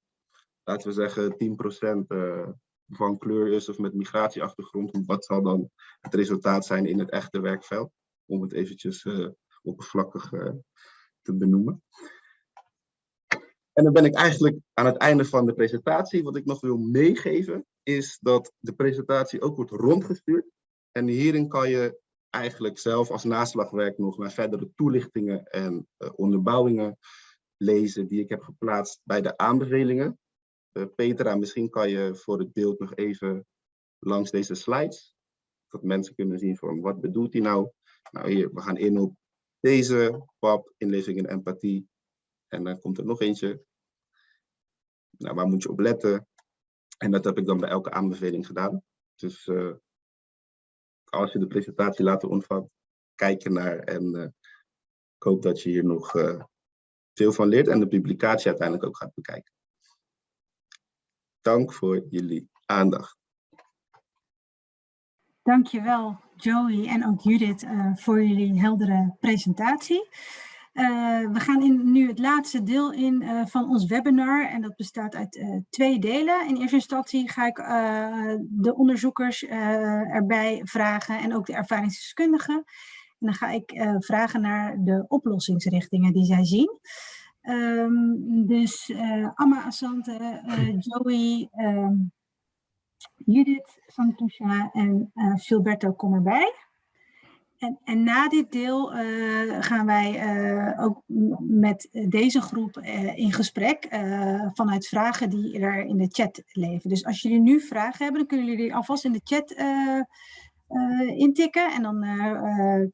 laten we zeggen, 10% uh, van kleur is of met migratieachtergrond, wat zal dan het resultaat zijn in het echte werkveld? Om het eventjes uh, oppervlakkig uh, te benoemen. En dan ben ik eigenlijk aan het einde van de presentatie. Wat ik nog wil meegeven is dat de presentatie ook wordt rondgestuurd. En hierin kan je eigenlijk zelf als naslagwerk nog naar verdere toelichtingen en uh, onderbouwingen lezen die ik heb geplaatst bij de aanbevelingen. Uh, Petra, misschien kan je voor het beeld nog even langs deze slides, dat mensen kunnen zien van wat bedoelt hij nou. Nou hier, we gaan in op deze, PAP, inleving en empathie. En dan komt er nog eentje. Nou, waar moet je op letten? En dat heb ik dan bij elke aanbeveling gedaan. Dus uh, als je de presentatie later ontvangt, kijk ernaar. En uh, ik hoop dat je hier nog veel van leert en de publicatie uiteindelijk ook gaat bekijken. Dank voor jullie aandacht. Dankjewel Joey en ook Judith uh, voor jullie heldere presentatie. Uh, we gaan in, nu het laatste deel in uh, van ons webinar en dat bestaat uit twee delen. In eerste instantie ga ik de onderzoekers erbij vragen en ook de ervaringsdeskundigen. En dan ga ik vragen naar de oplossingsrichtingen die zij zien. Um, dus Amma Asante, Joey, um, Judith Santusha en Gilberto kom erbij. En, en, na dit deel uh, gaan wij uh, ook met deze groep uh, in gesprek vanuit vragen die er in de chat leven. Dus als jullie nu vragen hebben, dan kunnen jullie die alvast in de chat intikken. En dan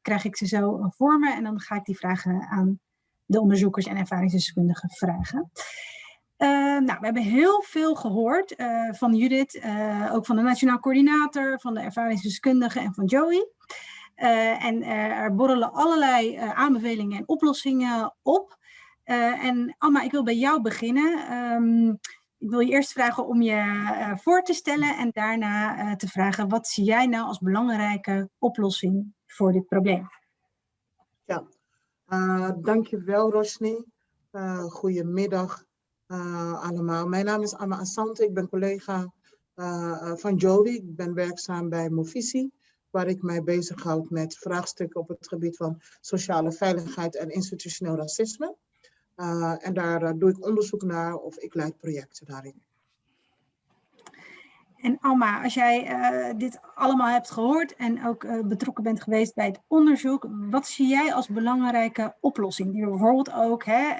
krijg ik ze zo voor me en dan ga ik die vragen aan de onderzoekers en ervaringsdeskundigen vragen. nou, we hebben heel veel gehoord van Judith, ook van de Nationaal Coördinator, van de ervaringsdeskundigen en van Joey. En er borrelen allerlei aanbevelingen en oplossingen op. en Amma, ik wil bij jou beginnen. Um, ik wil je eerst vragen om je voor te stellen en daarna te vragen wat zie jij nou als belangrijke oplossing voor dit probleem? Uh, dankjewel Rosni. goedemiddag allemaal. Mijn naam is Anna Assante, ik ben collega van Jody. Ik ben werkzaam bij Movisi, waar ik mij bezighoud met vraagstukken op het gebied van sociale veiligheid en institutioneel racisme. Uh, en daar uh, doe ik onderzoek naar of ik leid projecten daarin. En Alma, als jij uh, dit allemaal hebt gehoord en ook betrokken bent geweest bij het onderzoek, wat zie jij als belangrijke oplossing die we bijvoorbeeld ook hè,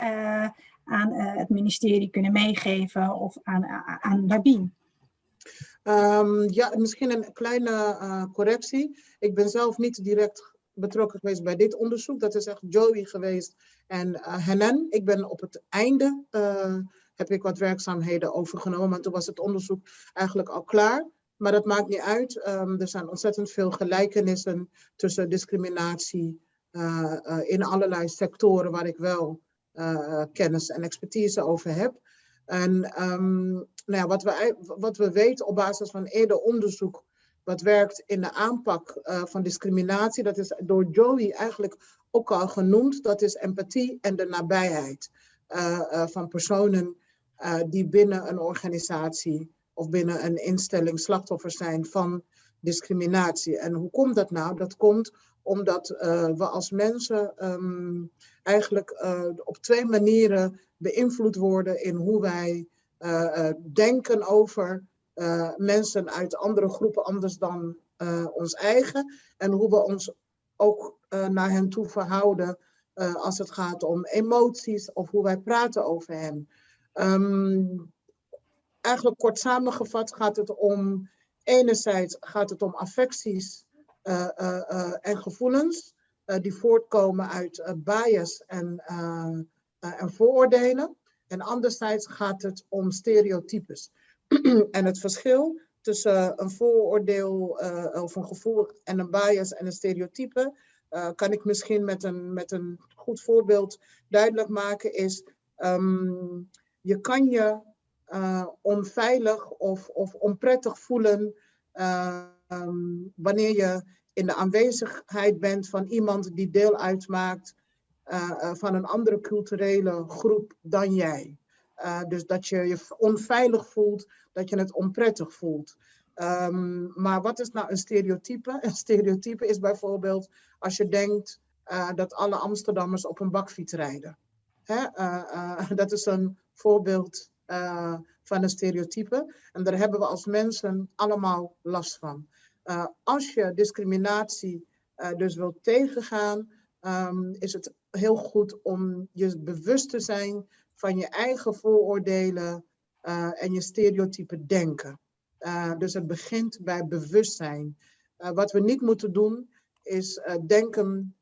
aan het ministerie kunnen meegeven of aan, aan Rabin? Um, ja, misschien een kleine correctie. Ik ben zelf niet direct betrokken geweest bij dit onderzoek. Dat is echt Joey geweest en Henan. Ik ben op het einde, heb ik wat werkzaamheden overgenomen. En toen was het onderzoek eigenlijk al klaar. Maar dat maakt niet uit. Um, er zijn ontzettend veel gelijkenissen tussen discriminatie uh, in allerlei sectoren waar ik wel kennis en expertise over heb. En um, nou ja, wat, we, wat we weten op basis van eerder onderzoek wat werkt in de aanpak van discriminatie. Dat is door Joey eigenlijk ook al genoemd. Dat is empathie en de nabijheid van personen die binnen een organisatie of binnen een instelling slachtoffer zijn van discriminatie. En hoe komt dat nou? Dat komt omdat we als mensen um, eigenlijk op twee manieren beïnvloed worden in hoe wij denken over mensen uit andere groepen anders dan ons eigen. En hoe we ons ook naar hen toe verhouden als het gaat om emoties of hoe wij praten over hen. Um, eigenlijk kort samengevat gaat het om, enerzijds gaat het om affecties en gevoelens die voortkomen uit bias en, en vooroordelen. En anderzijds gaat het om stereotypes. [CLEARS THROAT] en het verschil tussen een vooroordeel of een gevoel en een bias en een stereotype, kan ik misschien met een, met een goed voorbeeld duidelijk maken, is um, je kan je uh, onveilig of, of onprettig voelen um, wanneer je in de aanwezigheid bent van iemand die deel uitmaakt van een andere culturele groep dan jij. Dus dat je je onveilig voelt, dat je het onprettig voelt. Um, maar wat is nou een stereotype? [LAUGHS] Een stereotype is bijvoorbeeld als je denkt dat alle Amsterdammers op een bakfiets rijden. Hè? [LAUGHS] Dat is een voorbeeld van een stereotype. En daar hebben we als mensen allemaal last van. als je discriminatie dus wilt tegengaan, um, is het heel goed om je bewust te zijn van je eigen vooroordelen en je stereotype denken. Dus het begint bij bewustzijn. Wat we niet moeten doen is denken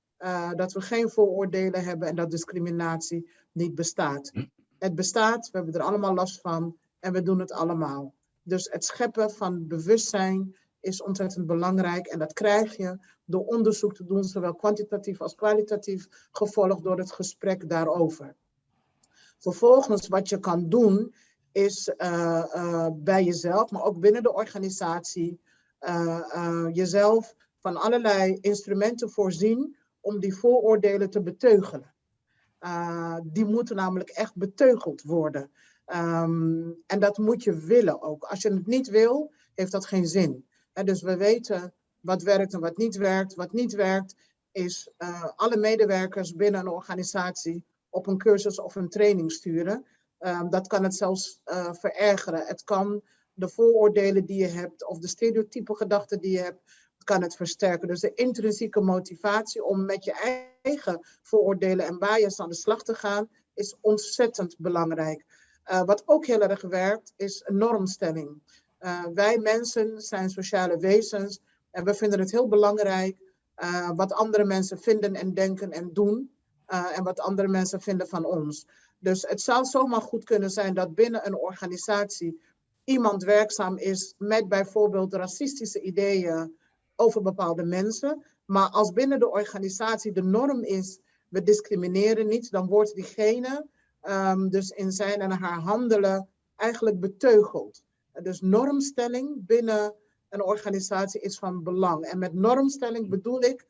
dat we geen vooroordelen hebben en dat discriminatie niet bestaat. Het bestaat, we hebben er allemaal last van en we doen het allemaal. Dus het scheppen van bewustzijn is ontzettend belangrijk en dat krijg je door onderzoek te doen, zowel kwantitatief als kwalitatief, gevolgd door het gesprek daarover. Vervolgens wat je kan doen is uh, uh, bij jezelf, maar ook binnen de organisatie, uh, jezelf van allerlei instrumenten voorzien om die vooroordelen te beteugelen. Die moeten namelijk echt beteugeld worden. Um, en dat moet je willen ook. Als je het niet wil, heeft dat geen zin. Dus we weten wat werkt en wat niet werkt. Wat niet werkt is alle medewerkers binnen een organisatie op een cursus of een training sturen. Um, dat kan het zelfs uh, verergeren. Het kan de vooroordelen die je hebt of de stereotype gedachten die je hebt, kan het versterken. Dus de intrinsieke motivatie om met je eigen vooroordelen en bias aan de slag te gaan, is ontzettend belangrijk. Uh, wat ook heel erg werkt, is normstelling. Uh, wij mensen zijn sociale wezens en we vinden het heel belangrijk uh, wat andere mensen vinden en denken en doen en wat andere mensen vinden van ons. Dus het zou zomaar goed kunnen zijn dat binnen een organisatie iemand werkzaam is met bijvoorbeeld racistische ideeën over bepaalde mensen. Maar als binnen de organisatie de norm is, we discrimineren niet, dan wordt diegene um, dus in zijn en haar handelen eigenlijk beteugelt. Dus normstelling binnen een organisatie is van belang. En met normstelling bedoel ik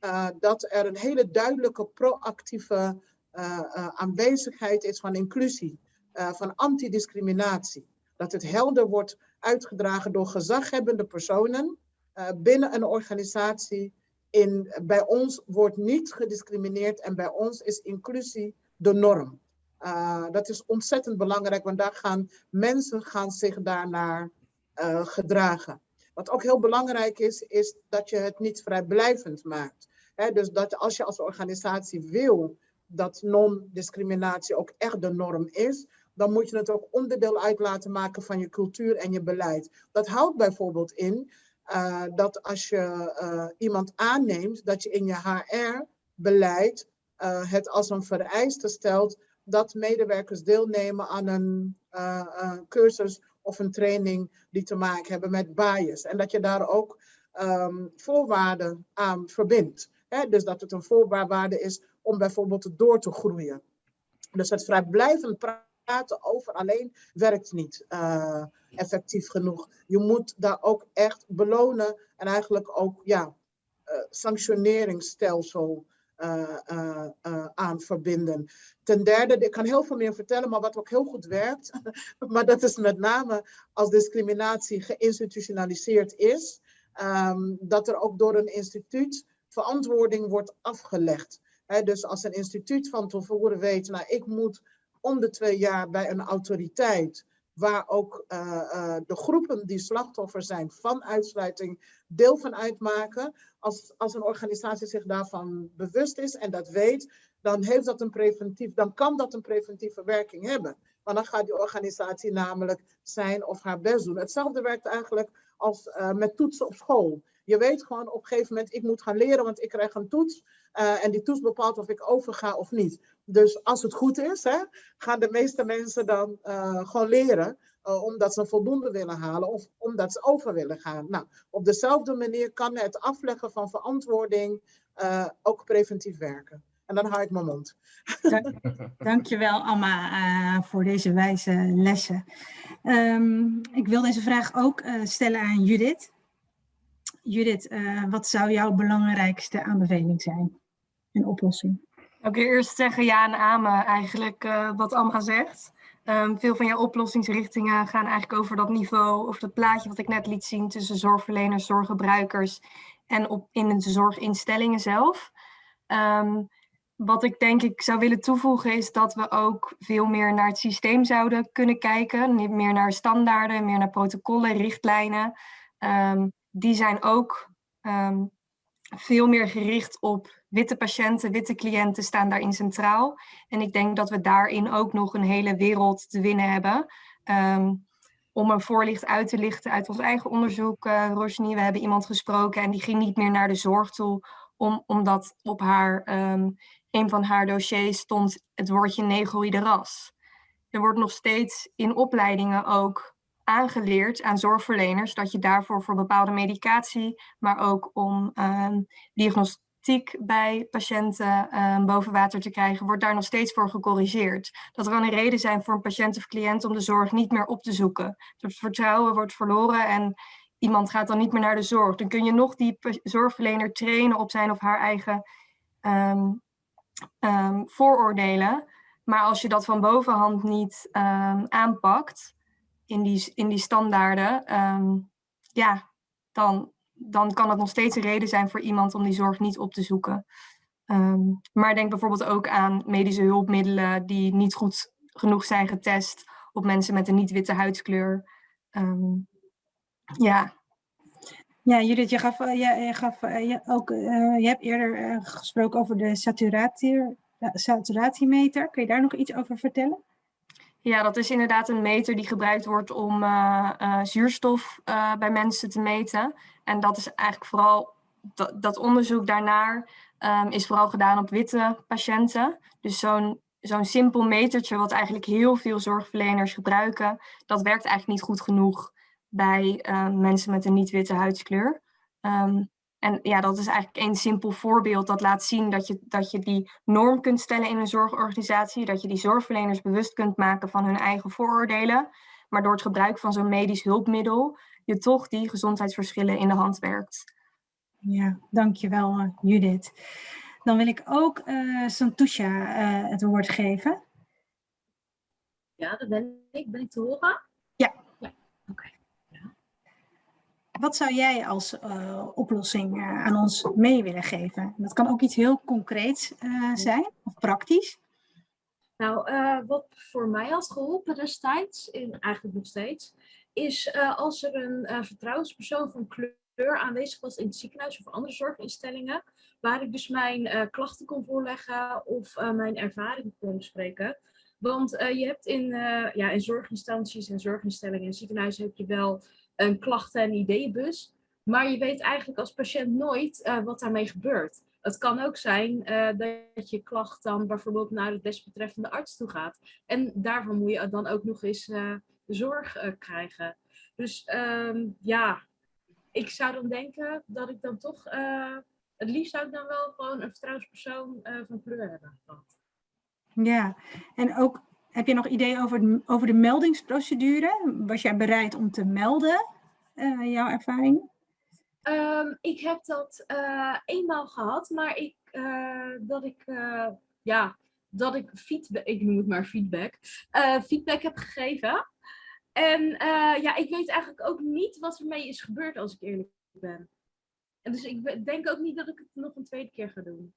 uh, dat er een hele duidelijke proactieve uh, uh, aanwezigheid is van inclusie, van antidiscriminatie. Dat het helder wordt uitgedragen door gezaghebbende personen binnen een organisatie. In, bij ons wordt niet gediscrimineerd en bij ons is inclusie de norm. dat is ontzettend belangrijk, want daar gaan mensen gaan zich daarnaar gedragen. Wat ook heel belangrijk is, is dat je het niet vrijblijvend maakt. dus dat als je als organisatie wil dat non-discriminatie ook echt de norm is, dan moet je het ook onderdeel uit laten maken van je cultuur en je beleid. Dat houdt bijvoorbeeld in uh, dat als je uh, iemand aanneemt, dat je in je HR-beleid eh, het als een vereiste stelt dat medewerkers deelnemen aan een cursus of een training die te maken hebben met bias. En dat je daar ook um, voorwaarden aan verbindt. Hè? Dus dat het een voorwaarde is om bijvoorbeeld door te groeien. Dus het vrijblijvend praten over alleen werkt niet uh, effectief genoeg. Je moet daar ook echt belonen en eigenlijk ook ja, uh, sanctioneringsstelsel uh, aan verbinden. Ten derde, ik kan heel veel meer vertellen, maar wat ook heel goed werkt, [LAUGHS] maar dat is met name als discriminatie geïnstitutionaliseerd is, um, dat er ook door een instituut verantwoording wordt afgelegd. Dus als een instituut van tevoren weet, nou ik moet om de twee jaar bij een autoriteit waar ook uh, uh, de groepen die slachtoffer zijn van uitsluiting deel van uitmaken. Als, als een organisatie zich daarvan bewust is en dat weet, dan, heeft dat een preventief, dan kan dat een preventieve werking hebben. Want dan gaat die organisatie namelijk zijn of haar best doen. Hetzelfde werkt eigenlijk als uh, met toetsen op school. Je weet gewoon op een gegeven moment, ik moet gaan leren, want ik krijg een toets. En die toets bepaalt of ik overga of niet. Dus als het goed is, hè, gaan de meeste mensen dan uh, gewoon leren. Uh, omdat ze voldoende willen halen of omdat ze over willen gaan. Nou, op dezelfde manier kan het afleggen van verantwoording ook preventief werken. En dan hou ik mijn mond. Dank, dankjewel Amma uh, voor deze wijze lessen. Um, ik wil deze vraag ook stellen aan Judith. Judith, wat zou jouw belangrijkste aanbeveling zijn? Een oplossing? Wil eerst zeggen ja en amen eigenlijk wat Amma zegt. Um, veel van jouw oplossingsrichtingen gaan eigenlijk over dat niveau, of dat plaatje wat ik net liet zien tussen zorgverleners, zorggebruikers en op, in de zorginstellingen zelf. Um, wat ik denk ik zou willen toevoegen is dat we ook veel meer naar het systeem zouden kunnen kijken. Niet meer naar standaarden, meer naar protocollen, richtlijnen. Um, die zijn ook veel meer gericht op witte patiënten, witte cliënten staan daarin centraal. En ik denk dat we daarin ook nog een hele wereld te winnen hebben. Um, om een voorlicht uit te lichten uit ons eigen onderzoek, uh. We hebben iemand gesproken en die ging niet meer naar de zorg toe, om, omdat op haar um, een van haar dossiers stond het woordje negroïde ras. Er wordt nog steeds in opleidingen ook aangeleerd aan zorgverleners dat je daarvoor voor bepaalde medicatie, maar ook om um, diagnostiek bij patiënten um, boven water te krijgen, wordt daar nog steeds voor gecorrigeerd. Dat er dan een reden zijn voor een patiënt of cliënt om de zorg niet meer op te zoeken. Het vertrouwen wordt verloren en iemand gaat dan niet meer naar de zorg. Dan kun je nog die zorgverlener trainen op zijn of haar eigen um, vooroordelen. Maar als je dat van bovenhand niet aanpakt in die, in die standaarden, um, ja, dan, dan kan het nog steeds een reden zijn voor iemand om die zorg niet op te zoeken. maar denk bijvoorbeeld ook aan medische hulpmiddelen die niet goed genoeg zijn getest op mensen met een niet-witte huidskleur. ja, ja, Judith, je, gaf, eh, je, gaf, eh, je, ook, uh, je hebt eerder gesproken over de saturatiemeter. Kun je daar nog iets over vertellen? Ja, dat is inderdaad een meter die gebruikt wordt om uh, zuurstof bij mensen te meten. En dat is eigenlijk vooral, dat, onderzoek daarnaar um, is vooral gedaan op witte patiënten. Dus zo'n zo'n simpel metertje wat eigenlijk heel veel zorgverleners gebruiken, dat werkt eigenlijk niet goed genoeg bij mensen met een niet-witte huidskleur. Um, en ja, dat is eigenlijk een simpel voorbeeld dat laat zien dat je, dat je die norm kunt stellen in een zorgorganisatie. Dat je die zorgverleners bewust kunt maken van hun eigen vooroordelen. maar door het gebruik van zo'n medisch hulpmiddel je toch die gezondheidsverschillen in de hand werkt. Ja, dankjewel uh, Judith. Dan wil ik ook uh, Santusha uh, het woord geven. Ja, dat ben ik. Ben ik te horen? Ja. ja. Oké. Ja. Wat zou jij als uh, oplossing aan ons mee willen geven? Dat kan ook iets heel concreets zijn of praktisch. Nou, wat voor mij had geholpen destijds, eigenlijk nog steeds, is als er een vertrouwenspersoon van kleur aanwezig was in het ziekenhuis of andere zorginstellingen, waar ik dus mijn klachten kon voorleggen of mijn ervaring kon bespreken. Want je hebt in, ja, in zorginstanties en zorginstellingen en ziekenhuizen heb je wel een klachten- en ideeënbus. Maar je weet eigenlijk als patiënt nooit wat daarmee gebeurt. Het kan ook zijn dat je klacht dan bijvoorbeeld naar de desbetreffende arts toe gaat. En daarvan moet je dan ook nog eens zorg krijgen. Dus um, ja, ik zou dan denken dat ik dan toch het liefst zou ik dan wel gewoon een vertrouwenspersoon van kleur hebben gehad. Ja, en ook heb je nog ideeën over, over de meldingsprocedure? Was jij bereid om te melden, uh, jouw ervaring? Um, ik heb dat uh, eenmaal gehad, maar ik, dat ik, ja, dat ik feedback, ik noem het maar feedback, feedback heb gegeven. En ja, ik weet eigenlijk ook niet wat ermee is gebeurd als ik eerlijk ben. En dus ik denk ook niet dat ik het nog een tweede keer ga doen.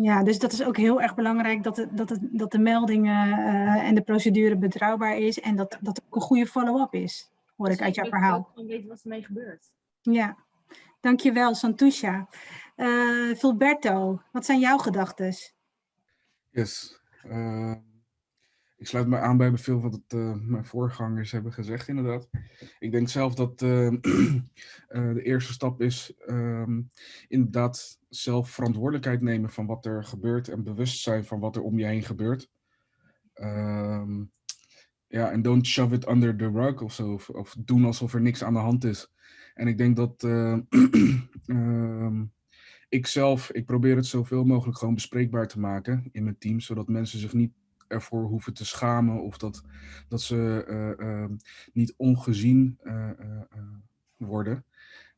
Ja, dus dat is ook heel erg belangrijk dat, het, dat, het, dat de meldingen uh, en de procedure betrouwbaar is en dat, dat ook een goede follow-up is, hoor dus ik uit jouw weet verhaal. Ook weten wat ermee gebeurt. Ja, dankjewel Santusha. Uh, Filberto, wat zijn jouw gedachten? Yes. Uh, ik sluit me aan bij veel wat het, uh, mijn voorgangers hebben gezegd, inderdaad. Ik denk zelf dat uh, uh, [CLEARS THROAT] de eerste stap is um, inderdaad zelf verantwoordelijkheid nemen van wat er gebeurt en bewust zijn van wat er om je heen gebeurt. Um, ja, en don't shove it under the rug of zo, of, doen alsof er niks aan de hand is. En ik denk dat um, [CLEARS THROAT] ik zelf, ik probeer het zoveel mogelijk gewoon bespreekbaar te maken in mijn team, zodat mensen zich niet ervoor hoeven te schamen of dat, dat ze uh, uh, niet ongezien uh, worden.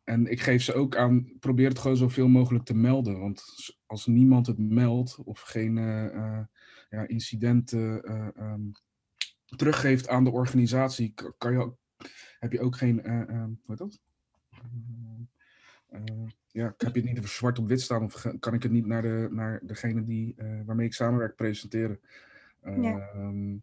En ik geef ze ook aan, probeer het gewoon zoveel mogelijk te melden. Want als niemand het meldt of geen ja, incidenten um, teruggeeft aan de organisatie, kan je, heb je ook geen, hoe heet dat? ja, heb je het niet zwart op wit staan of kan ik het niet naar, de, naar degene die, waarmee ik samenwerk presenteren. Ja. Um,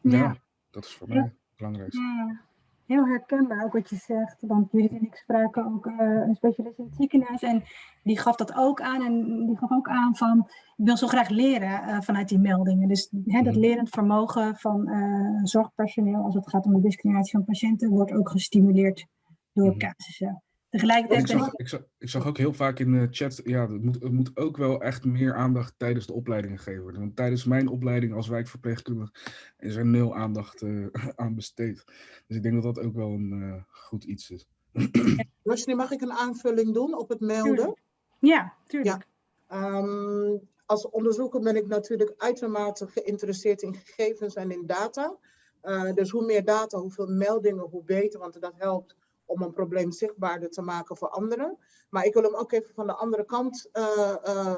Ja. ja. dat is voor mij het belangrijkste. Ja, heel herkenbaar ook wat je zegt. Want Judith en ik spraken ook eh, een specialist in het ziekenhuis. En die gaf dat ook aan. En die gaf ook aan van, ik wil zo graag leren eh, vanuit die meldingen. Dus hè, dat Mhm. lerend vermogen van eh, zorgpersoneel, als het gaat om de discriminatie van patiënten, wordt ook gestimuleerd door Mhm. casussen. Tegelijkertijd Ik zag, ik, zag, ik zag ook heel vaak in de chat, ja, het moet, het moet ook wel echt meer aandacht tijdens de opleidingen gegeven worden. Want tijdens mijn opleiding als wijkverpleegkundige is er nul aandacht eh, aan besteed. Dus ik denk dat dat ook wel een eh, goed iets is. [CLEARS THROAT] Roshni, mag ik een aanvulling doen op het melden? Tuurlijk. Ja, tuurlijk. Ehm, als onderzoeker ben ik natuurlijk uitermate geïnteresseerd in gegevens en in data. Uh, dus hoe meer data, hoeveel meldingen, hoe beter, want dat helpt om een probleem zichtbaarder te maken voor anderen. Maar ik wil hem ook even van de andere kant uh, uh,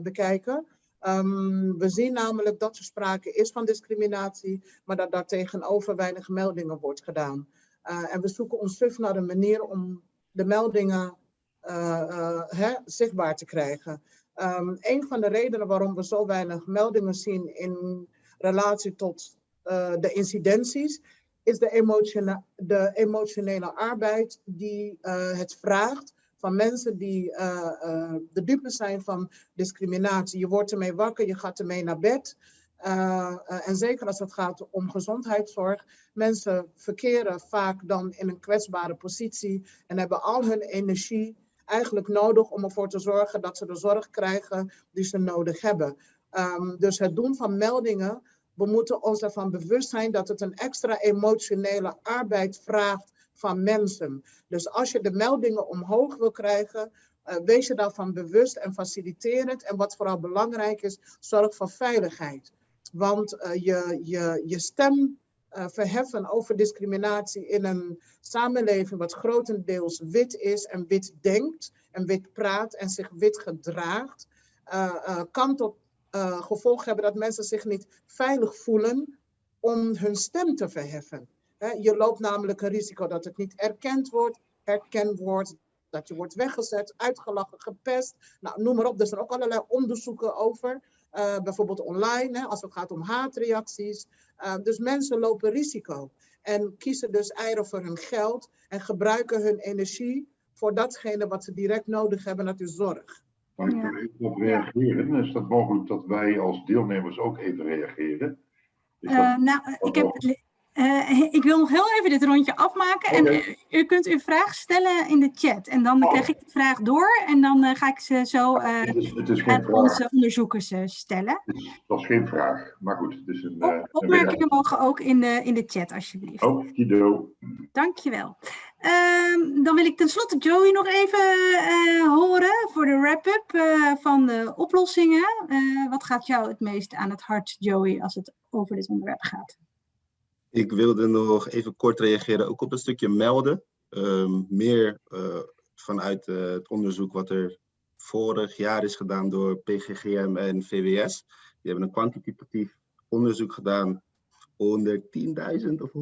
bekijken. Um, we zien namelijk dat er sprake is van discriminatie, maar dat daar tegenover weinig meldingen wordt gedaan. en we zoeken ons suf naar een manier om de meldingen zichtbaar te krijgen. Um, een van de redenen waarom we zo weinig meldingen zien in relatie tot de incidenties, is de, emotione de emotionele arbeid die uh, het vraagt van mensen die uh, de dupe zijn van discriminatie. Je wordt ermee wakker, je gaat ermee naar bed. en zeker als het gaat om gezondheidszorg. Mensen verkeren vaak dan in een kwetsbare positie en hebben al hun energie eigenlijk nodig om ervoor te zorgen dat ze de zorg krijgen die ze nodig hebben. Um, dus het doen van meldingen, we moeten ons ervan bewust zijn dat het een extra emotionele arbeid vraagt van mensen. Dus als je de meldingen omhoog wil krijgen, uh, wees je daarvan bewust en faciliteer het. En wat vooral belangrijk is, zorg voor veiligheid. Want uh, je, je, je stem eh, verheffen over discriminatie in een samenleving wat grotendeels wit is en wit denkt en wit praat en zich wit gedraagt, eh, eh, kan tot gevolg hebben dat mensen zich niet veilig voelen om hun stem te verheffen. je loopt namelijk een risico dat het niet erkend wordt, herkend wordt, dat je wordt weggezet, uitgelachen, gepest. Nou, noem maar op, er zijn ook allerlei onderzoeken over. Uh, bijvoorbeeld online, hè, als het gaat om haatreacties. Uh, dus mensen lopen risico en kiezen dus eieren voor hun geld en gebruiken hun energie voor datgene wat ze direct nodig hebben, dat is zorg. Ik er even op reageren? Is dat mogelijk dat wij als deelnemers ook even reageren? Uh, nou, ik heb uh, ik wil nog heel even dit rondje afmaken. En u kunt uw vraag stellen in de chat. En dan oh. krijg ik de vraag door. En dan uh, ga ik ze zo het is, het is aan onze onderzoekers stellen. Het is, dat is geen vraag. Maar goed, het is een... Op, opmerkingen mogen ook in de, in de chat, alsjeblieft. Oh, Kido. Dankjewel. Ehm, dan wil ik tenslotte Joey nog even horen voor de wrap-up van de oplossingen. wat gaat jou het meest aan het hart, Joey, als het over dit onderwerp gaat? Ik wilde nog even kort reageren, ook op een stukje melden. Um, meer vanuit het onderzoek wat er vorig jaar is gedaan door PGGM en VWS. Die hebben een kwantitatief onderzoek gedaan onder 10.000 of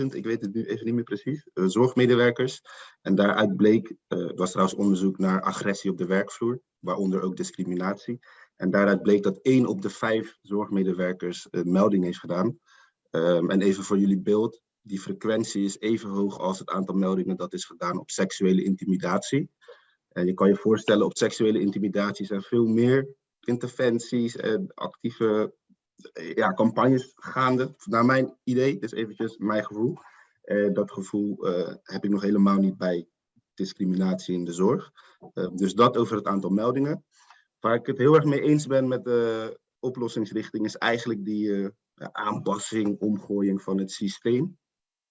100.000, ik weet het nu even niet meer precies, uh, zorgmedewerkers. En daaruit bleek, het was trouwens onderzoek naar agressie op de werkvloer, waaronder ook discriminatie. En daaruit bleek dat één op de vijf zorgmedewerkers een melding heeft gedaan. Um, en even voor jullie beeld, die frequentie is even hoog als het aantal meldingen dat is gedaan op seksuele intimidatie. En je kan je voorstellen, op seksuele intimidatie zijn veel meer interventies en actieve ja, campagnes gaande, naar mijn idee, dus eventjes mijn gevoel. Uh, dat gevoel uh, heb ik nog helemaal niet bij discriminatie in de zorg. Uh, dus dat over het aantal meldingen. Waar ik het heel erg mee eens ben met de oplossingsrichting is eigenlijk die aanpassing, omgooiing van het systeem.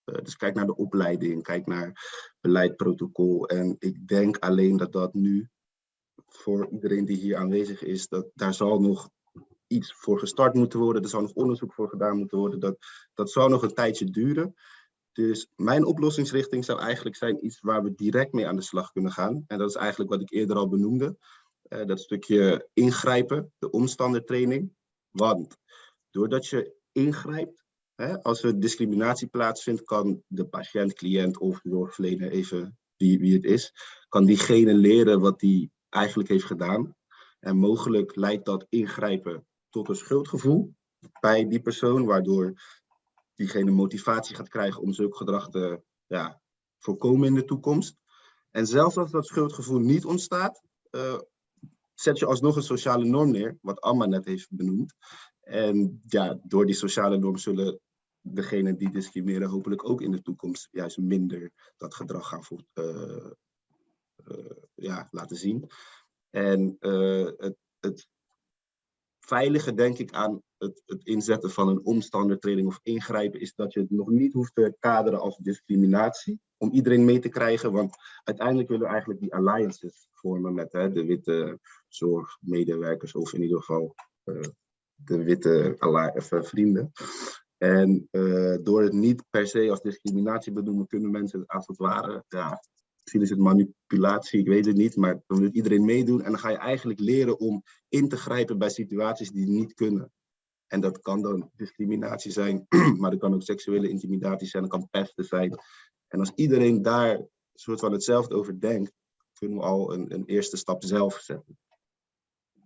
Dus kijk naar de opleiding, kijk naar beleid, protocol. En ik denk alleen dat dat nu, voor iedereen die hier aanwezig is, dat daar zal nog iets voor gestart moeten worden. Er zal nog onderzoek voor gedaan moeten worden. Dat, dat zal nog een tijdje duren. Dus mijn oplossingsrichting zou eigenlijk zijn iets waar we direct mee aan de slag kunnen gaan. En dat is eigenlijk wat ik eerder al benoemde. Uh, dat stukje ingrijpen, de omstandertraining. Want doordat je ingrijpt. Hè? Als er discriminatie plaatsvindt, kan de patiënt, cliënt of zorgverlener, even wie, wie het is, kan diegene leren wat hij eigenlijk heeft gedaan. En mogelijk leidt dat ingrijpen tot een schuldgevoel bij die persoon, waardoor diegene motivatie gaat krijgen om zulk gedrag te ja, voorkomen in de toekomst. En zelfs als dat schuldgevoel niet ontstaat, uh, zet je alsnog een sociale norm neer, wat Amma net heeft benoemd. En ja, door die sociale norm zullen degenen die discrimineren hopelijk ook in de toekomst juist minder dat gedrag gaan uh, uh, ja, laten zien. En het, het veilige, denk ik, aan het, het, inzetten van een omstandertreding of ingrijpen, is dat je het nog niet hoeft te kaderen als discriminatie, om iedereen mee te krijgen. Want uiteindelijk willen we eigenlijk die alliances vormen met hè, de witte zorgmedewerkers, of in ieder geval de witte even vrienden. En uh, door het niet per se als discriminatie benoemen, kunnen mensen als het ware, misschien is het manipulatie, ik weet het niet, maar dan wil iedereen meedoen. En dan ga je eigenlijk leren om in te grijpen bij situaties die niet kunnen. En dat kan dan discriminatie zijn, [CLEARS THROAT] maar dat kan ook seksuele intimidatie zijn, dat kan pesten zijn. En als iedereen daar soort van hetzelfde over denkt, kunnen we al een, een eerste stap zelf zetten.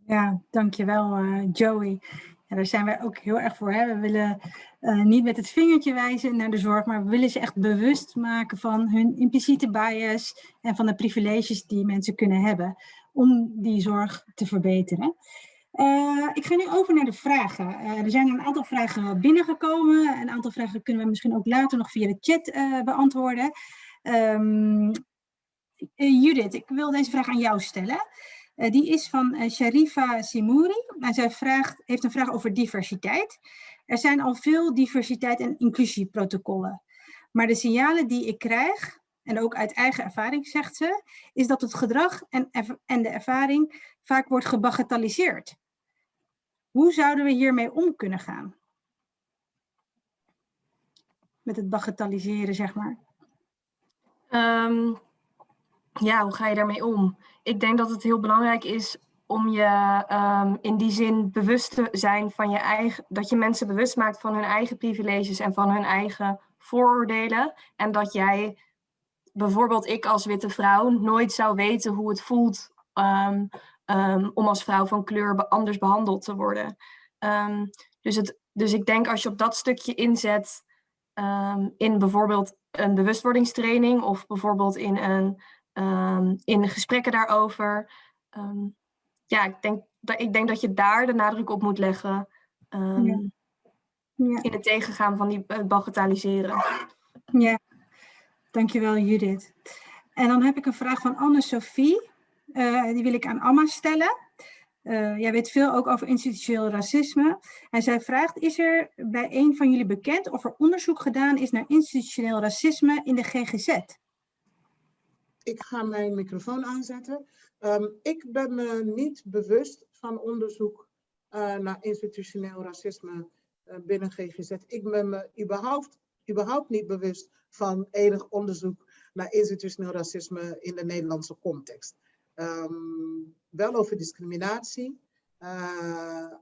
Ja, dankjewel uh, Joey. Daar zijn wij ook heel erg voor. Hè? We willen uh, niet met het vingertje wijzen naar de zorg, maar we willen ze echt bewust maken van hun impliciete bias en van de privileges die mensen kunnen hebben om die zorg te verbeteren. Uh, ik ga nu over naar de vragen. Uh, er zijn een aantal vragen binnengekomen. Een aantal vragen kunnen we misschien ook later nog via de chat beantwoorden. Um, Judith, ik wil deze vraag aan jou stellen. Uh, die is van uh, Sharifa Simouri. En zij vraagt, heeft een vraag over diversiteit. Er zijn al veel diversiteit- en inclusieprotocollen. Maar de signalen die ik krijg, en ook uit eigen ervaring zegt ze, is dat het gedrag en, en de ervaring vaak wordt gebagatelliseerd. Hoe zouden we hiermee om kunnen gaan? met het bagatelliseren, zeg maar? Ehm, ja, hoe ga je daarmee om? Ik denk dat het heel belangrijk is om je ehm, in die zin bewust te zijn van je eigen, dat je mensen bewust maakt van hun eigen privileges en van hun eigen vooroordelen. En dat jij, bijvoorbeeld ik als witte vrouw, nooit zou weten hoe het voelt ehm, ehm, om als vrouw van kleur anders behandeld te worden. Dus, het, dus ik denk als je op dat stukje inzet in bijvoorbeeld een bewustwordingstraining of bijvoorbeeld in, een, ehm, in gesprekken daarover. ehm, ja, ik denk, dat, ik denk dat je daar de nadruk op moet leggen. ehm, Ja. Ja, In het tegengaan van die eh, bagatelliseren. ja. Dankjewel Judith. En dan heb ik een vraag van Anne-Sophie. Eh, die wil ik aan Amma stellen. Eh, jij weet veel ook over institutioneel racisme. En zij vraagt, is er bij een van jullie bekend of er onderzoek gedaan is naar institutioneel racisme in de GGZ? Ik ga mijn microfoon aanzetten. Ehm, ik ben me niet bewust van onderzoek eh, naar institutioneel racisme eh, binnen GGZ. Ik ben me überhaupt, überhaupt niet bewust van enig onderzoek naar institutioneel racisme in de Nederlandse context. Ehm, wel over discriminatie,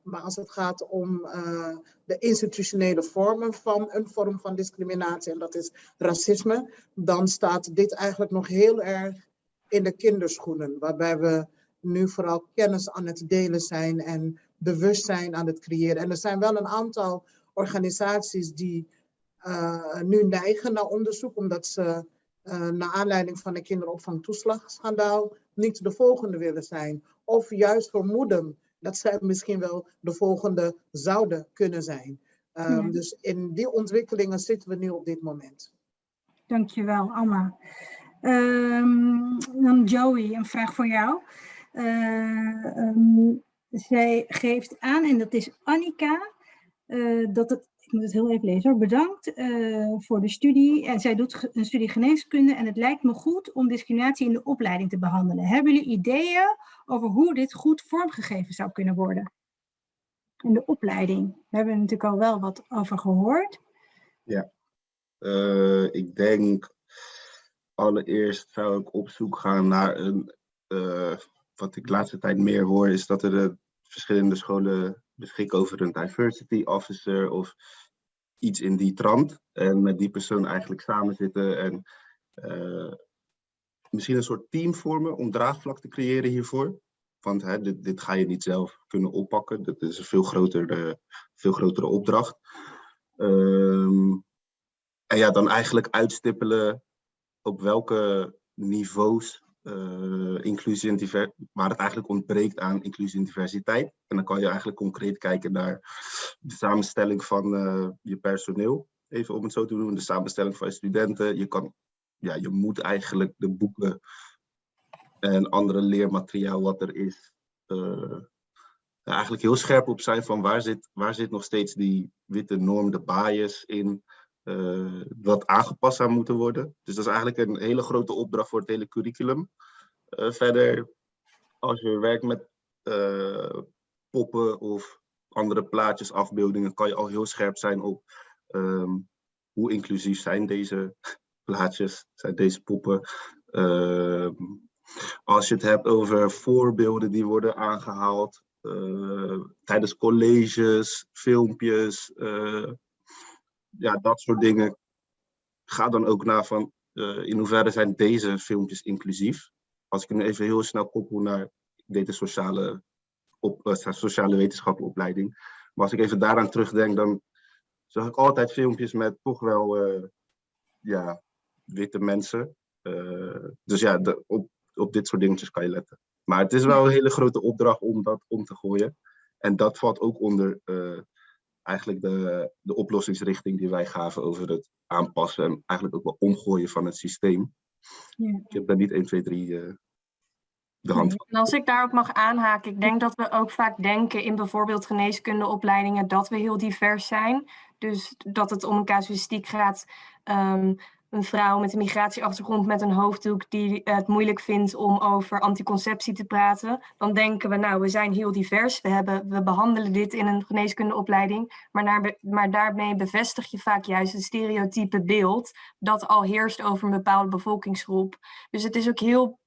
maar als het gaat om eh, de institutionele vormen van een vorm van discriminatie, en dat is racisme, dan staat dit eigenlijk nog heel erg in de kinderschoenen, waarbij we nu vooral kennis aan het delen zijn en bewustzijn aan het creëren. En er zijn wel een aantal organisaties die eh, nu neigen naar onderzoek, omdat ze uh, naar aanleiding van de kinderopvangtoeslagschandaal niet de volgende willen zijn. Of juist vermoeden dat zij misschien wel de volgende zouden kunnen zijn. Um, Ja. Dus in die ontwikkelingen zitten we nu op dit moment. Dankjewel, Amma. Ehm, dan Joey, een vraag voor jou. Ehm, zij geeft aan, en dat is Annika, eh, dat het, moet het heel even lezen hoor, bedankt eh, voor de studie. En zij doet een studie geneeskunde en het lijkt me goed om discriminatie in de opleiding te behandelen. Hebben jullie ideeën over hoe dit goed vormgegeven zou kunnen worden? In de opleiding. We hebben natuurlijk al wel wat over gehoord. Eh, ik denk allereerst zou ik op zoek gaan naar een, eh, wat ik de laatste tijd meer hoor, is dat er verschillende scholen beschikken over een diversity officer of iets in die trant. En met die persoon eigenlijk samen zitten en eh, misschien een soort team vormen om draagvlak te creëren hiervoor. Want hè, dit, dit ga je niet zelf kunnen oppakken. Dat is een veel grotere, veel grotere opdracht. Ehm, en ja, dan eigenlijk uitstippelen op welke niveaus eh, inclusie en waar het eigenlijk ontbreekt aan inclusie en diversiteit. En dan kan je eigenlijk concreet kijken naar de samenstelling van eh, je personeel. Even om het zo te doen, de samenstelling van je studenten. Je, kan, ja, je moet eigenlijk de boeken en andere leermateriaal wat er is, eh, eigenlijk heel scherp op zijn van waar zit, waar zit nog steeds die witte norm, de bias in eh, wat aangepast zou moeten worden. Dus dat is eigenlijk een hele grote opdracht voor het hele curriculum. Eh, verder, als je werkt met eh, poppen of andere plaatjes, afbeeldingen, kan je al heel scherp zijn op ehm, hoe inclusief zijn deze [LAUGHS] plaatjes, zijn deze poppen. Ehm, als je het hebt over voorbeelden die worden aangehaald eh, tijdens colleges, filmpjes, eh, ja, dat soort dingen. Ga dan ook naar van eh, in hoeverre zijn deze filmpjes inclusief. Als ik hem even heel snel koppel naar een sociale, op, eh, sociale wetenschappenopleiding. Maar als ik even daaraan terugdenk, dan zag ik altijd filmpjes met toch wel eh, ja, witte mensen. Dus ja, op, op dit soort dingetjes kan je letten. Maar het is wel een hele grote opdracht om dat om te gooien. En dat valt ook onder eigenlijk de, de oplossingsrichting die wij gaven over het aanpassen en eigenlijk ook wel omgooien van het systeem. Ja. Ik heb daar niet 1, 2, 3 eh, de hand van. En als ik daar ook mag aanhaken, ik denk dat we ook vaak denken in bijvoorbeeld geneeskundeopleidingen dat we heel divers zijn. Dus dat het om een casuïstiek gaat ehm, een vrouw met een migratieachtergrond met een hoofddoek die het moeilijk vindt om over anticonceptie te praten, dan denken we, nou, we zijn heel divers, we, hebben, we behandelen dit in een geneeskundeopleiding, maar, maar daarmee bevestig je vaak juist het stereotype beeld dat al heerst over een bepaalde bevolkingsgroep. Dus het is ook heel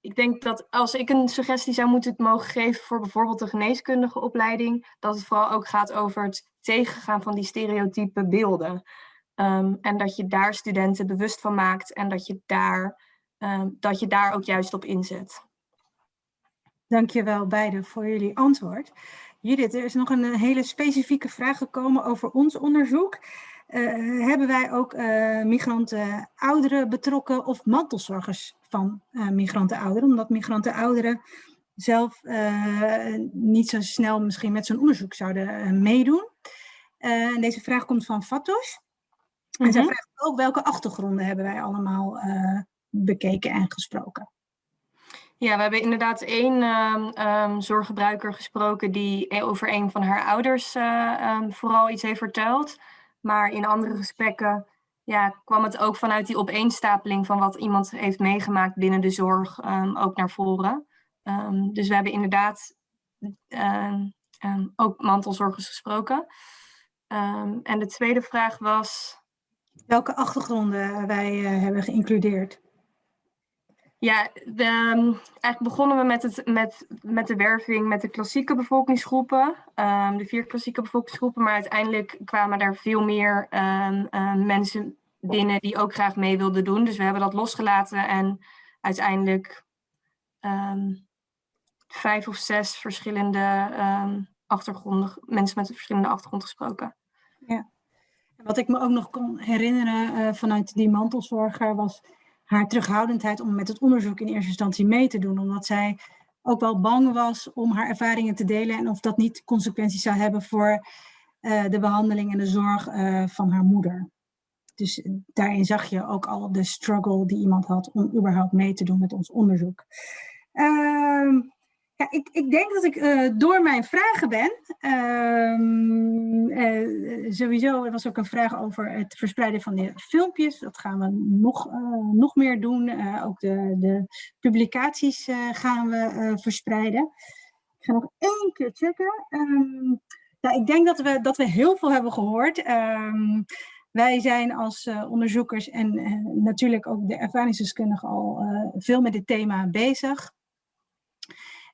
ik denk dat als ik een suggestie zou moeten mogen geven voor bijvoorbeeld de geneeskundige opleiding, dat het vooral ook gaat over het tegengaan van die stereotype beelden. Ehm, en dat je daar studenten bewust van maakt en dat je daar, um, dat je daar ook juist op inzet. Dankjewel beiden voor jullie antwoord. Judith, er is nog een hele specifieke vraag gekomen over ons onderzoek. Uh, hebben wij ook uh, migranten ouderen betrokken of mantelzorgers van uh, migranten ouderen? Omdat migranten ouderen zelf niet zo snel misschien met zo'n onderzoek zouden meedoen. en deze vraag komt van Fatos. En mm -hmm. zij mhm. vraagt ook welke achtergronden hebben wij allemaal bekeken en gesproken. Ja, we hebben inderdaad één um, um, zorggebruiker gesproken die over een van haar ouders um, vooral iets heeft verteld. Maar in andere gesprekken ja, kwam het ook vanuit die opeenstapeling van wat iemand heeft meegemaakt binnen de zorg ook naar voren. Dus we hebben inderdaad ook mantelzorgers gesproken. en de tweede vraag was... Welke achtergronden wij uh, hebben geïncludeerd? Ja, de, eigenlijk begonnen we met, het, met, met de werving met de klassieke bevolkingsgroepen, um, de vier klassieke bevolkingsgroepen, maar uiteindelijk kwamen daar veel meer um, um, mensen binnen die ook graag mee wilden doen. Dus we hebben dat losgelaten en uiteindelijk vijf of zes verschillende achtergronden, mensen met verschillende achtergrond gesproken. Wat ik me ook nog kon herinneren uh, vanuit die mantelzorger was haar terughoudendheid om met het onderzoek in eerste instantie mee te doen. Omdat zij ook wel bang was om haar ervaringen te delen en of dat niet consequenties zou hebben voor uh, de behandeling en de zorg uh, van haar moeder. Dus daarin zag je ook al de struggle die iemand had om überhaupt mee te doen met ons onderzoek. Uh, ja, ik, ik denk dat ik uh, door mijn vragen ben. Uh, sowieso er was ook een vraag over het verspreiden van de filmpjes. Dat gaan we nog, uh, nog meer doen. ook de, de publicaties gaan we verspreiden. Ik ga nog één keer checken. Um, ja, ik denk dat we, dat we heel veel hebben gehoord. Um, wij zijn als onderzoekers en natuurlijk ook de ervaringsdeskundigen al veel met dit thema bezig.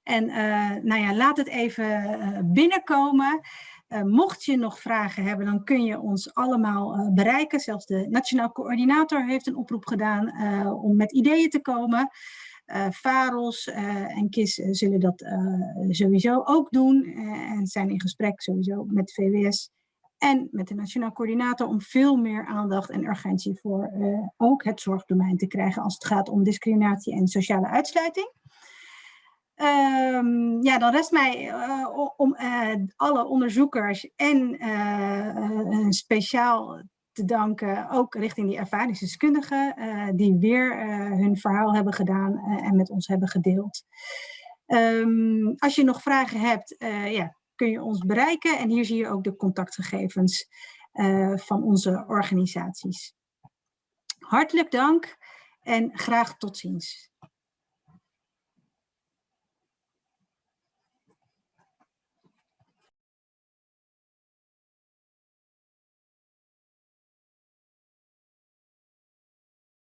En uh, nou ja, laat het even uh, binnenkomen. Uh, mocht je nog vragen hebben, dan kun je ons allemaal bereiken. Zelfs de Nationaal Coördinator heeft een oproep gedaan om met ideeën te komen. Faros en KIS zullen dat sowieso ook doen. en zijn in gesprek sowieso met VWS en met de Nationaal Coördinator om veel meer aandacht en urgentie voor ook het zorgdomein te krijgen als het gaat om discriminatie en sociale uitsluiting. Um, ja, dan rest mij uh, om uh, alle onderzoekers en uh, speciaal te danken, ook richting die ervaringsdeskundigen, die weer hun verhaal hebben gedaan en met ons hebben gedeeld. Um, als je nog vragen hebt, ja, kun je ons bereiken en hier zie je ook de contactgegevens van onze organisaties. Hartelijk dank en graag tot ziens.